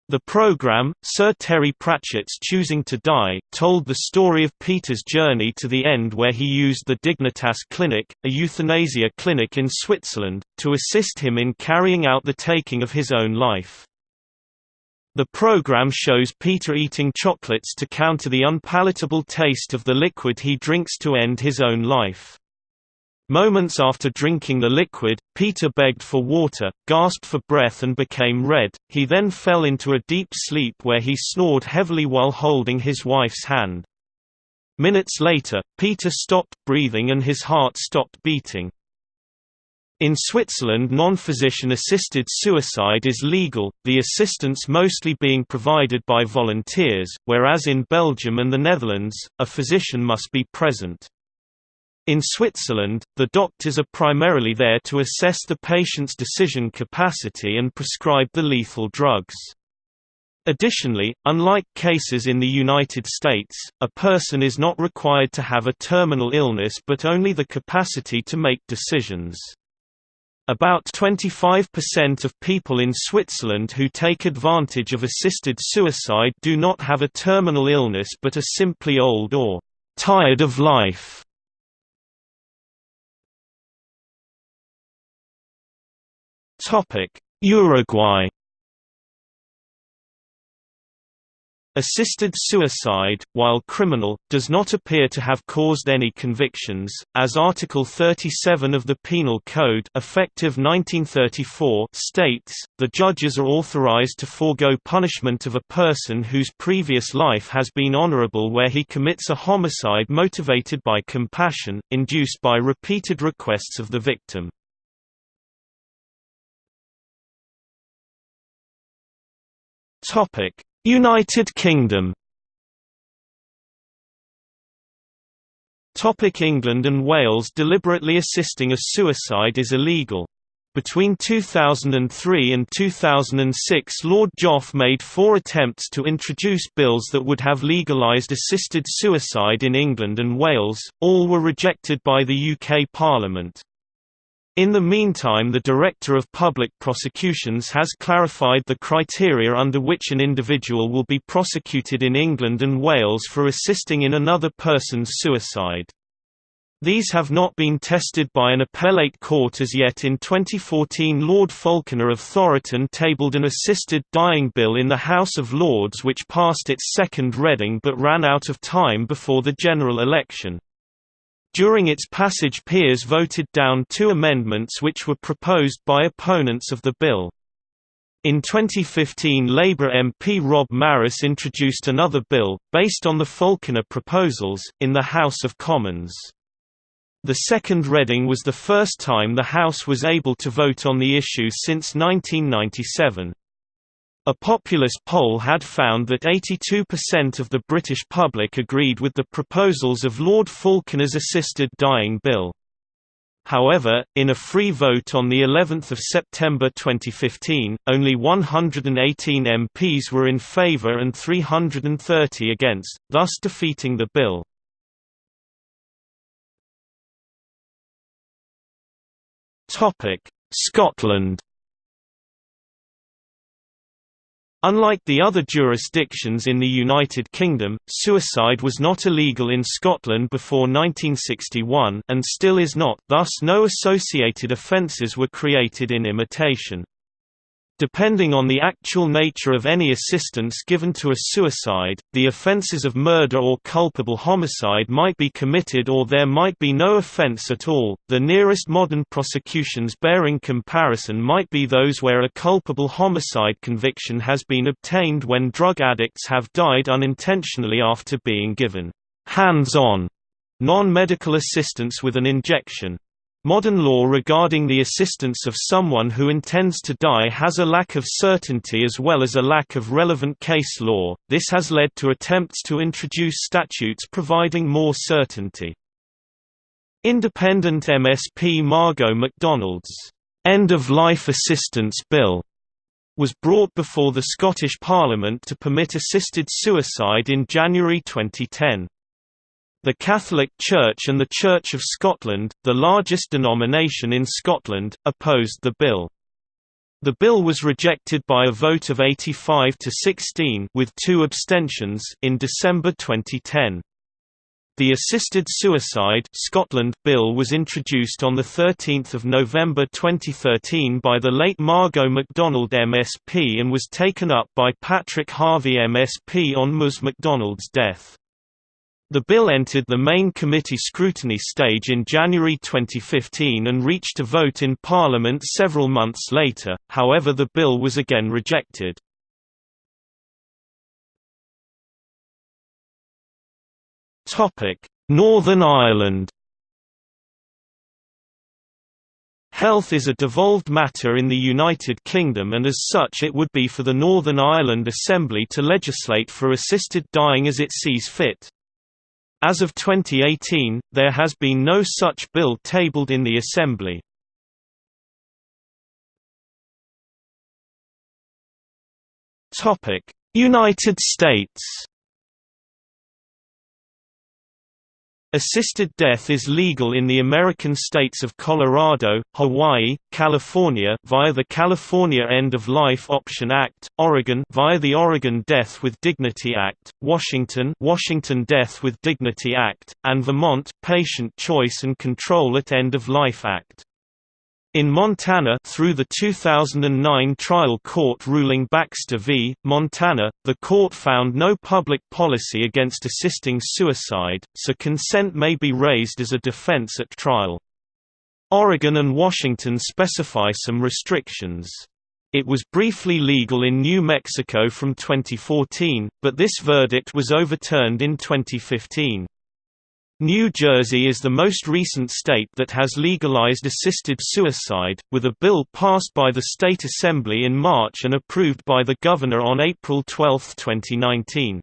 The program, Sir Terry Pratchett's Choosing to Die, told the story of Peter's journey to the end where he used the Dignitas Clinic, a euthanasia clinic in Switzerland, to assist him in carrying out the taking of his own life. The program shows Peter eating chocolates to counter the unpalatable taste of the liquid he drinks to end his own life. Moments after drinking the liquid, Peter begged for water, gasped for breath and became red. He then fell into a deep sleep where he snored heavily while holding his wife's hand. Minutes later, Peter stopped breathing and his heart stopped beating. In Switzerland non-physician assisted suicide is legal, the assistance mostly being provided by volunteers, whereas in Belgium and the Netherlands, a physician must be present. In Switzerland, the doctors are primarily there to assess the patient's decision capacity and prescribe the lethal drugs. Additionally, unlike cases in the United States, a person is not required to have a terminal illness but only the capacity to make decisions. About 25% of people in Switzerland who take advantage of assisted suicide do not have a terminal illness but are simply old or tired of life. Uruguay Assisted suicide, while criminal, does not appear to have caused any convictions, as Article 37 of the Penal Code effective 1934 states, the judges are authorized to forego punishment of a person whose previous life has been honorable where he commits a homicide motivated by compassion, induced by repeated requests of the victim. United Kingdom Topic England and Wales Deliberately assisting a suicide is illegal. Between 2003 and 2006 Lord Joffe made four attempts to introduce bills that would have legalised assisted suicide in England and Wales, all were rejected by the UK Parliament. In the meantime the Director of Public Prosecutions has clarified the criteria under which an individual will be prosecuted in England and Wales for assisting in another person's suicide. These have not been tested by an appellate court as yet in 2014 Lord Falconer of Thoroton tabled an assisted dying bill in the House of Lords which passed its second reading but ran out of time before the general election. During its passage peers voted down two amendments which were proposed by opponents of the bill. In 2015 Labour MP Rob Marris introduced another bill, based on the Falconer proposals, in the House of Commons. The second reading was the first time the House was able to vote on the issue since 1997. A Populus poll had found that 82% of the British public agreed with the proposals of Lord Falconer's assisted dying bill. However, in a free vote on the 11th of September 2015, only 118 MPs were in favour and 330 against, thus defeating the bill. Scotland. Unlike the other jurisdictions in the United Kingdom, suicide was not illegal in Scotland before 1961 and still is not, thus no associated offences were created in imitation. Depending on the actual nature of any assistance given to a suicide, the offences of murder or culpable homicide might be committed or there might be no offence at all. The nearest modern prosecutions bearing comparison might be those where a culpable homicide conviction has been obtained when drug addicts have died unintentionally after being given hands-on non-medical assistance with an injection. Modern law regarding the assistance of someone who intends to die has a lack of certainty as well as a lack of relevant case law, this has led to attempts to introduce statutes providing more certainty. Independent MSP Margot MacDonald's End-of-Life Assistance Bill was brought before the Scottish Parliament to permit assisted suicide in January 2010. The Catholic Church and the Church of Scotland, the largest denomination in Scotland, opposed the bill. The bill was rejected by a vote of 85 to 16 with two abstentions in December 2010. The Assisted Suicide Scotland bill was introduced on 13 November 2013 by the late Margot MacDonald MSP and was taken up by Patrick Harvie MSP on Ms MacDonald's death. The bill entered the main committee scrutiny stage in January 2015 and reached a vote in Parliament several months later, however the bill was again rejected. Northern Ireland Health is a devolved matter in the United Kingdom and as such it would be for the Northern Ireland Assembly to legislate for assisted dying as it sees fit. As of 2018, there has been no such bill tabled in the Assembly. United States Assisted death is legal in the American states of Colorado, Hawaii, California via the California End-of-Life Option Act, Oregon via the Oregon Death with Dignity Act, Washington Washington Death with Dignity Act, and Vermont Patient Choice and Control at End-of-Life Act. In Montana through the 2009 trial court ruling Baxter v. Montana, the court found no public policy against assisting suicide, so consent may be raised as a defense at trial. Oregon and Washington specify some restrictions. It was briefly legal in New Mexico from 2014, but this verdict was overturned in 2015. New Jersey is the most recent state that has legalized assisted suicide, with a bill passed by the state assembly in March and approved by the governor on April 12, 2019.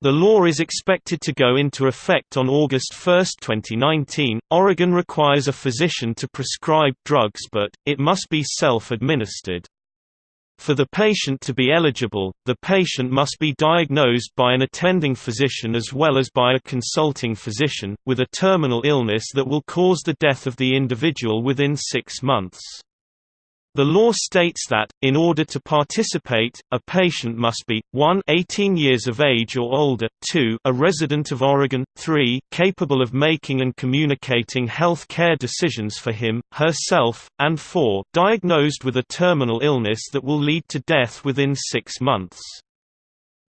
The law is expected to go into effect on August 1, 2019. Oregon requires a physician to prescribe drugs but, it must be self-administered. For the patient to be eligible, the patient must be diagnosed by an attending physician as well as by a consulting physician, with a terminal illness that will cause the death of the individual within six months. The law states that, in order to participate, a patient must be, 1 18 years of age or older, 2 a resident of Oregon, 3 capable of making and communicating health care decisions for him, herself, and 4 diagnosed with a terminal illness that will lead to death within six months.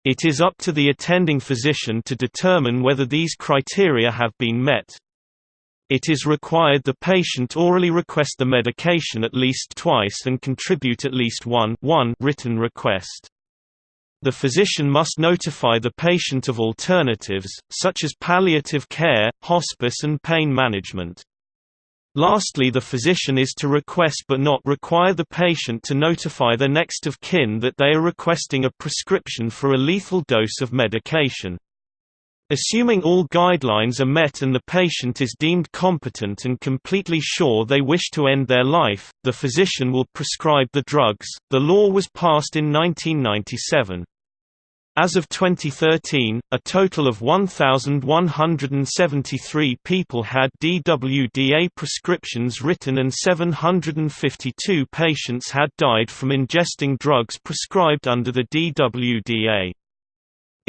It is up to the attending physician to determine whether these criteria have been met. It is required the patient orally request the medication at least twice and contribute at least one, one written request. The physician must notify the patient of alternatives, such as palliative care, hospice and pain management. Lastly the physician is to request but not require the patient to notify their next of kin that they are requesting a prescription for a lethal dose of medication. Assuming all guidelines are met and the patient is deemed competent and completely sure they wish to end their life, the physician will prescribe the drugs. The law was passed in 1997. As of 2013, a total of 1,173 people had DWDA prescriptions written and 752 patients had died from ingesting drugs prescribed under the DWDA.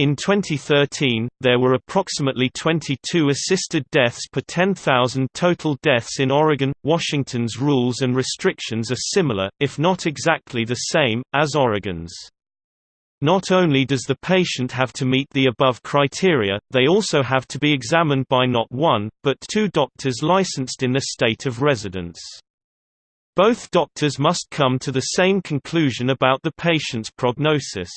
In 2013, there were approximately 22 assisted deaths per 10,000 total deaths in Oregon. Washington's rules and restrictions are similar, if not exactly the same, as Oregon's. Not only does the patient have to meet the above criteria, they also have to be examined by not one, but two doctors licensed in the state of residence. Both doctors must come to the same conclusion about the patient's prognosis.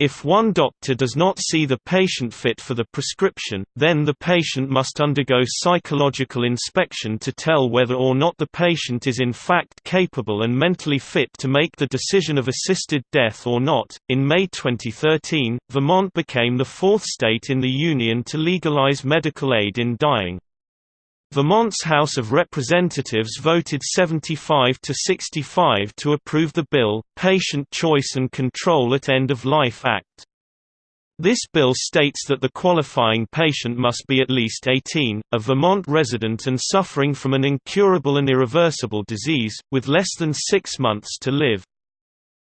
If one doctor does not see the patient fit for the prescription, then the patient must undergo psychological inspection to tell whether or not the patient is in fact capable and mentally fit to make the decision of assisted death or not. In May 2013, Vermont became the fourth state in the Union to legalize medical aid in dying. Vermont's House of Representatives voted 75 to 65 to approve the bill, Patient Choice and Control at End of Life Act. This bill states that the qualifying patient must be at least 18, a Vermont resident and suffering from an incurable and irreversible disease, with less than six months to live.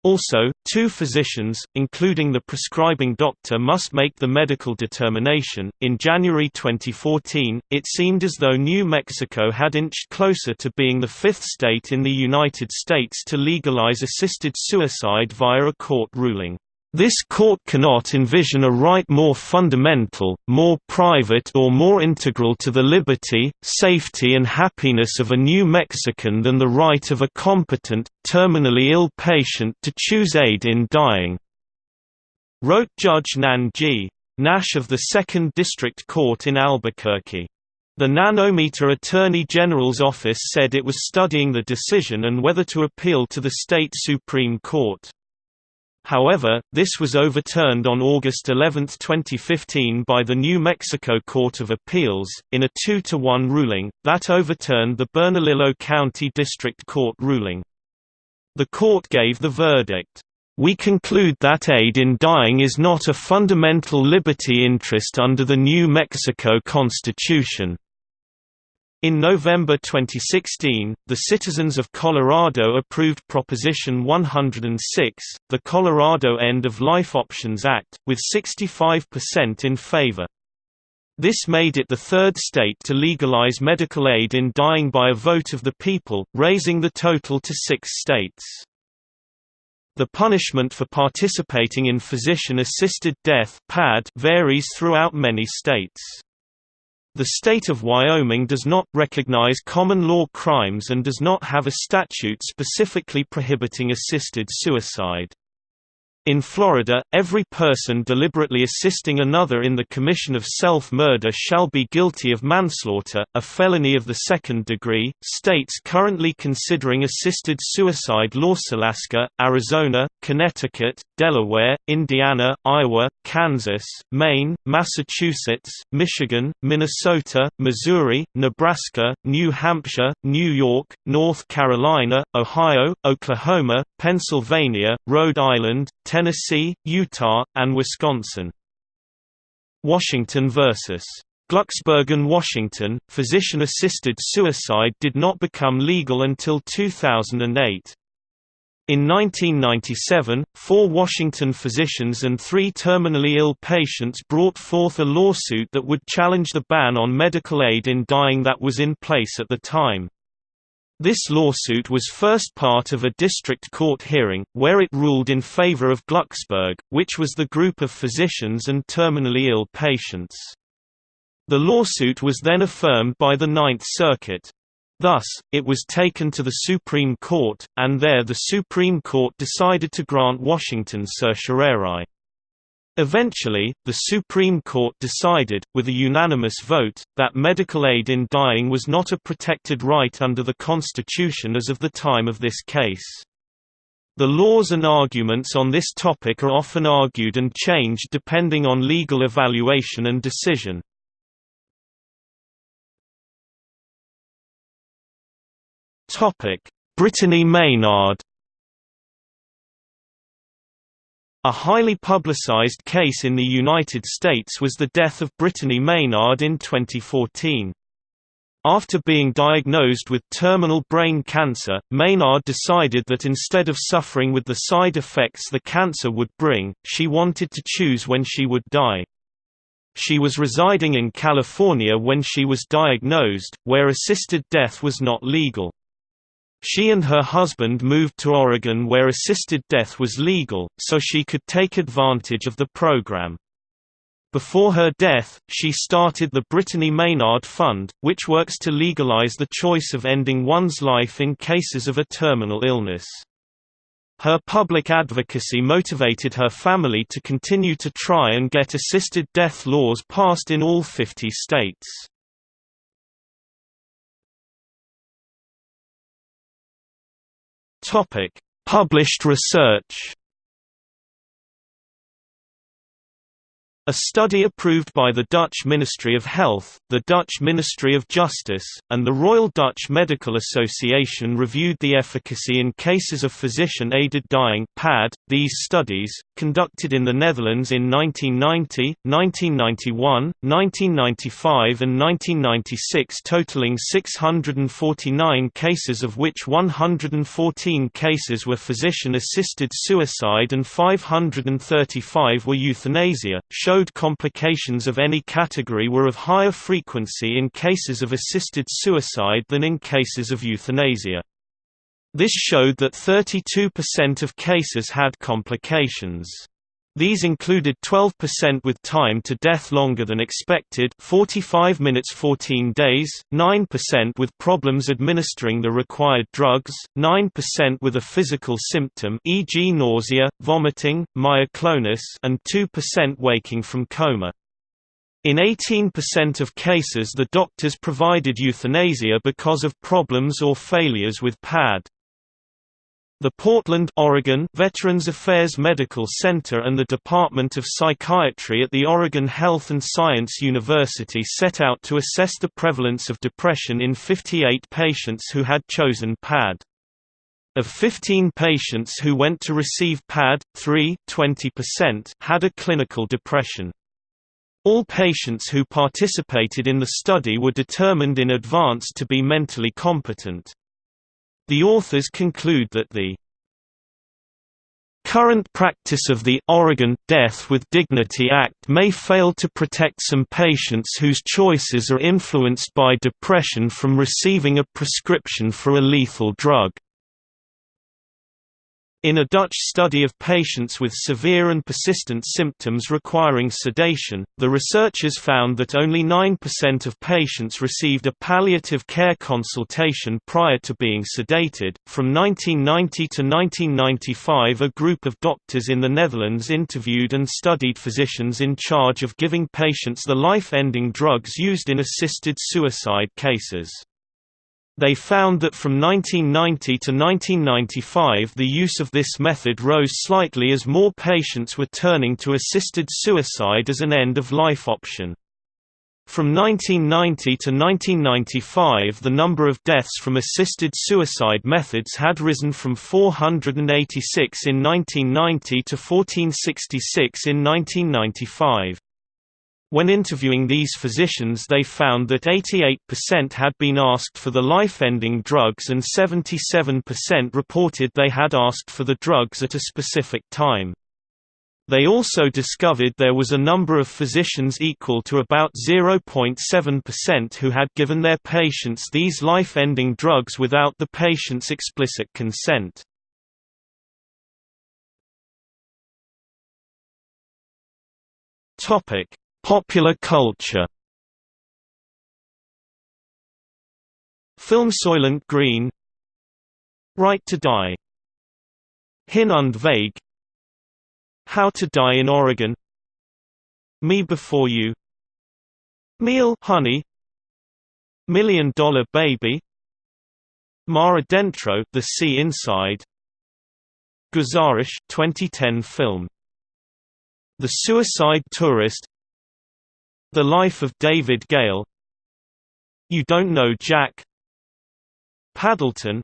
Also, two physicians, including the prescribing doctor, must make the medical determination. In January 2014, it seemed as though New Mexico had inched closer to being the fifth state in the United States to legalize assisted suicide via a court ruling. This court cannot envision a right more fundamental, more private or more integral to the liberty, safety and happiness of a New Mexican than the right of a competent, terminally ill patient to choose aid in dying," wrote Judge Nan G. Nash of the 2nd District Court in Albuquerque. The Nanometer Attorney General's office said it was studying the decision and whether to appeal to the state Supreme Court. However, this was overturned on August 11, 2015 by the New Mexico Court of Appeals, in a 2-to-1 ruling, that overturned the Bernalillo County District Court ruling. The court gave the verdict, "...we conclude that aid in dying is not a fundamental liberty interest under the New Mexico Constitution." In November 2016, the citizens of Colorado approved Proposition 106, the Colorado End of Life Options Act, with 65% in favor. This made it the third state to legalize medical aid in dying by a vote of the people, raising the total to six states. The punishment for participating in physician-assisted death varies throughout many states. The state of Wyoming does not recognize common law crimes and does not have a statute specifically prohibiting assisted suicide. In Florida, every person deliberately assisting another in the commission of self-murder shall be guilty of manslaughter, a felony of the second degree. States currently considering assisted suicide laws Alaska, Arizona, Connecticut, Delaware, Indiana, Iowa, Kansas, Maine, Massachusetts, Michigan, Minnesota, Missouri, Nebraska, New Hampshire, New York, North Carolina, Ohio, Oklahoma, Pennsylvania, Rhode Island, Tennessee, Utah, and Wisconsin. Washington vs. Glucksbergen Washington, physician-assisted suicide did not become legal until 2008. In 1997, four Washington physicians and three terminally ill patients brought forth a lawsuit that would challenge the ban on medical aid in dying that was in place at the time. This lawsuit was first part of a district court hearing, where it ruled in favor of Glucksberg, which was the group of physicians and terminally ill patients. The lawsuit was then affirmed by the Ninth Circuit. Thus, it was taken to the Supreme Court, and there the Supreme Court decided to grant Washington certiorari. Eventually, the Supreme Court decided, with a unanimous vote, that medical aid in dying was not a protected right under the Constitution as of the time of this case. The laws and arguments on this topic are often argued and changed depending on legal evaluation and decision. Brittany Maynard A highly publicized case in the United States was the death of Brittany Maynard in 2014. After being diagnosed with terminal brain cancer, Maynard decided that instead of suffering with the side effects the cancer would bring, she wanted to choose when she would die. She was residing in California when she was diagnosed, where assisted death was not legal. She and her husband moved to Oregon where assisted death was legal, so she could take advantage of the program. Before her death, she started the Brittany Maynard Fund, which works to legalize the choice of ending one's life in cases of a terminal illness. Her public advocacy motivated her family to continue to try and get assisted death laws passed in all 50 states. Topic: Published research A study approved by the Dutch Ministry of Health, the Dutch Ministry of Justice, and the Royal Dutch Medical Association reviewed the efficacy in cases of physician-aided dying (PAD). These studies, conducted in the Netherlands in 1990, 1991, 1995 and 1996 totaling 649 cases of which 114 cases were physician-assisted suicide and 535 were euthanasia, showed showed complications of any category were of higher frequency in cases of assisted suicide than in cases of euthanasia. This showed that 32% of cases had complications. These included 12% with time to death longer than expected 45 minutes 14 days, 9% with problems administering the required drugs, 9% with a physical symptom e.g. nausea, vomiting, myoclonus and 2% waking from coma. In 18% of cases the doctors provided euthanasia because of problems or failures with PAD. The Portland, Oregon Veterans Affairs Medical Center and the Department of Psychiatry at the Oregon Health and Science University set out to assess the prevalence of depression in 58 patients who had chosen PAD. Of 15 patients who went to receive PAD, 3 20% had a clinical depression. All patients who participated in the study were determined in advance to be mentally competent. The authors conclude that the current practice of the Oregon Death with Dignity Act may fail to protect some patients whose choices are influenced by depression from receiving a prescription for a lethal drug. In a Dutch study of patients with severe and persistent symptoms requiring sedation, the researchers found that only 9% of patients received a palliative care consultation prior to being sedated. From 1990 to 1995, a group of doctors in the Netherlands interviewed and studied physicians in charge of giving patients the life ending drugs used in assisted suicide cases. They found that from 1990 to 1995 the use of this method rose slightly as more patients were turning to assisted suicide as an end-of-life option. From 1990 to 1995 the number of deaths from assisted suicide methods had risen from 486 in 1990 to 1466 in 1995. When interviewing these physicians they found that 88% had been asked for the life-ending drugs and 77% reported they had asked for the drugs at a specific time. They also discovered there was a number of physicians equal to about 0.7% who had given their patients these life-ending drugs without the patient's explicit consent. Topic: Popular culture. Film Soylent Green. Right to Die. Hin und Weg How to Die in Oregon. Me Before You. Miele Honey. Million Dollar Baby. Mar Adentro The Sea Inside. Guzarish 2010 film. The Suicide Tourist the Life of David Gale. You Don't Know Jack. Paddleton.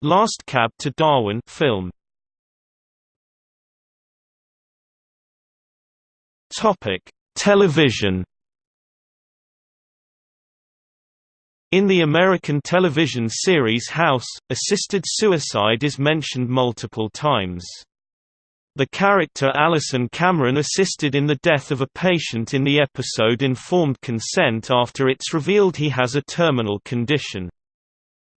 Last Cab to Darwin film. Topic: Television. In the American television series House, assisted suicide is mentioned multiple times. The character Allison Cameron assisted in the death of a patient in the episode Informed Consent after it's revealed he has a terminal condition.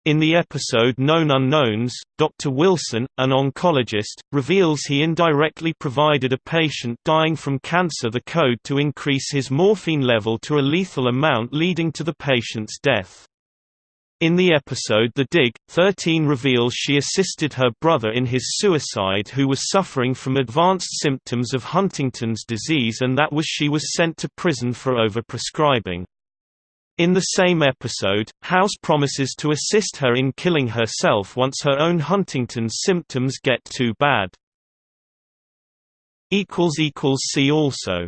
In the episode Known Unknowns, Dr. Wilson, an oncologist, reveals he indirectly provided a patient dying from cancer the code to increase his morphine level to a lethal amount leading to the patient's death. In the episode The Dig, 13 reveals she assisted her brother in his suicide who was suffering from advanced symptoms of Huntington's disease and that was she was sent to prison for overprescribing. In the same episode, House promises to assist her in killing herself once her own Huntington's symptoms get too bad. See also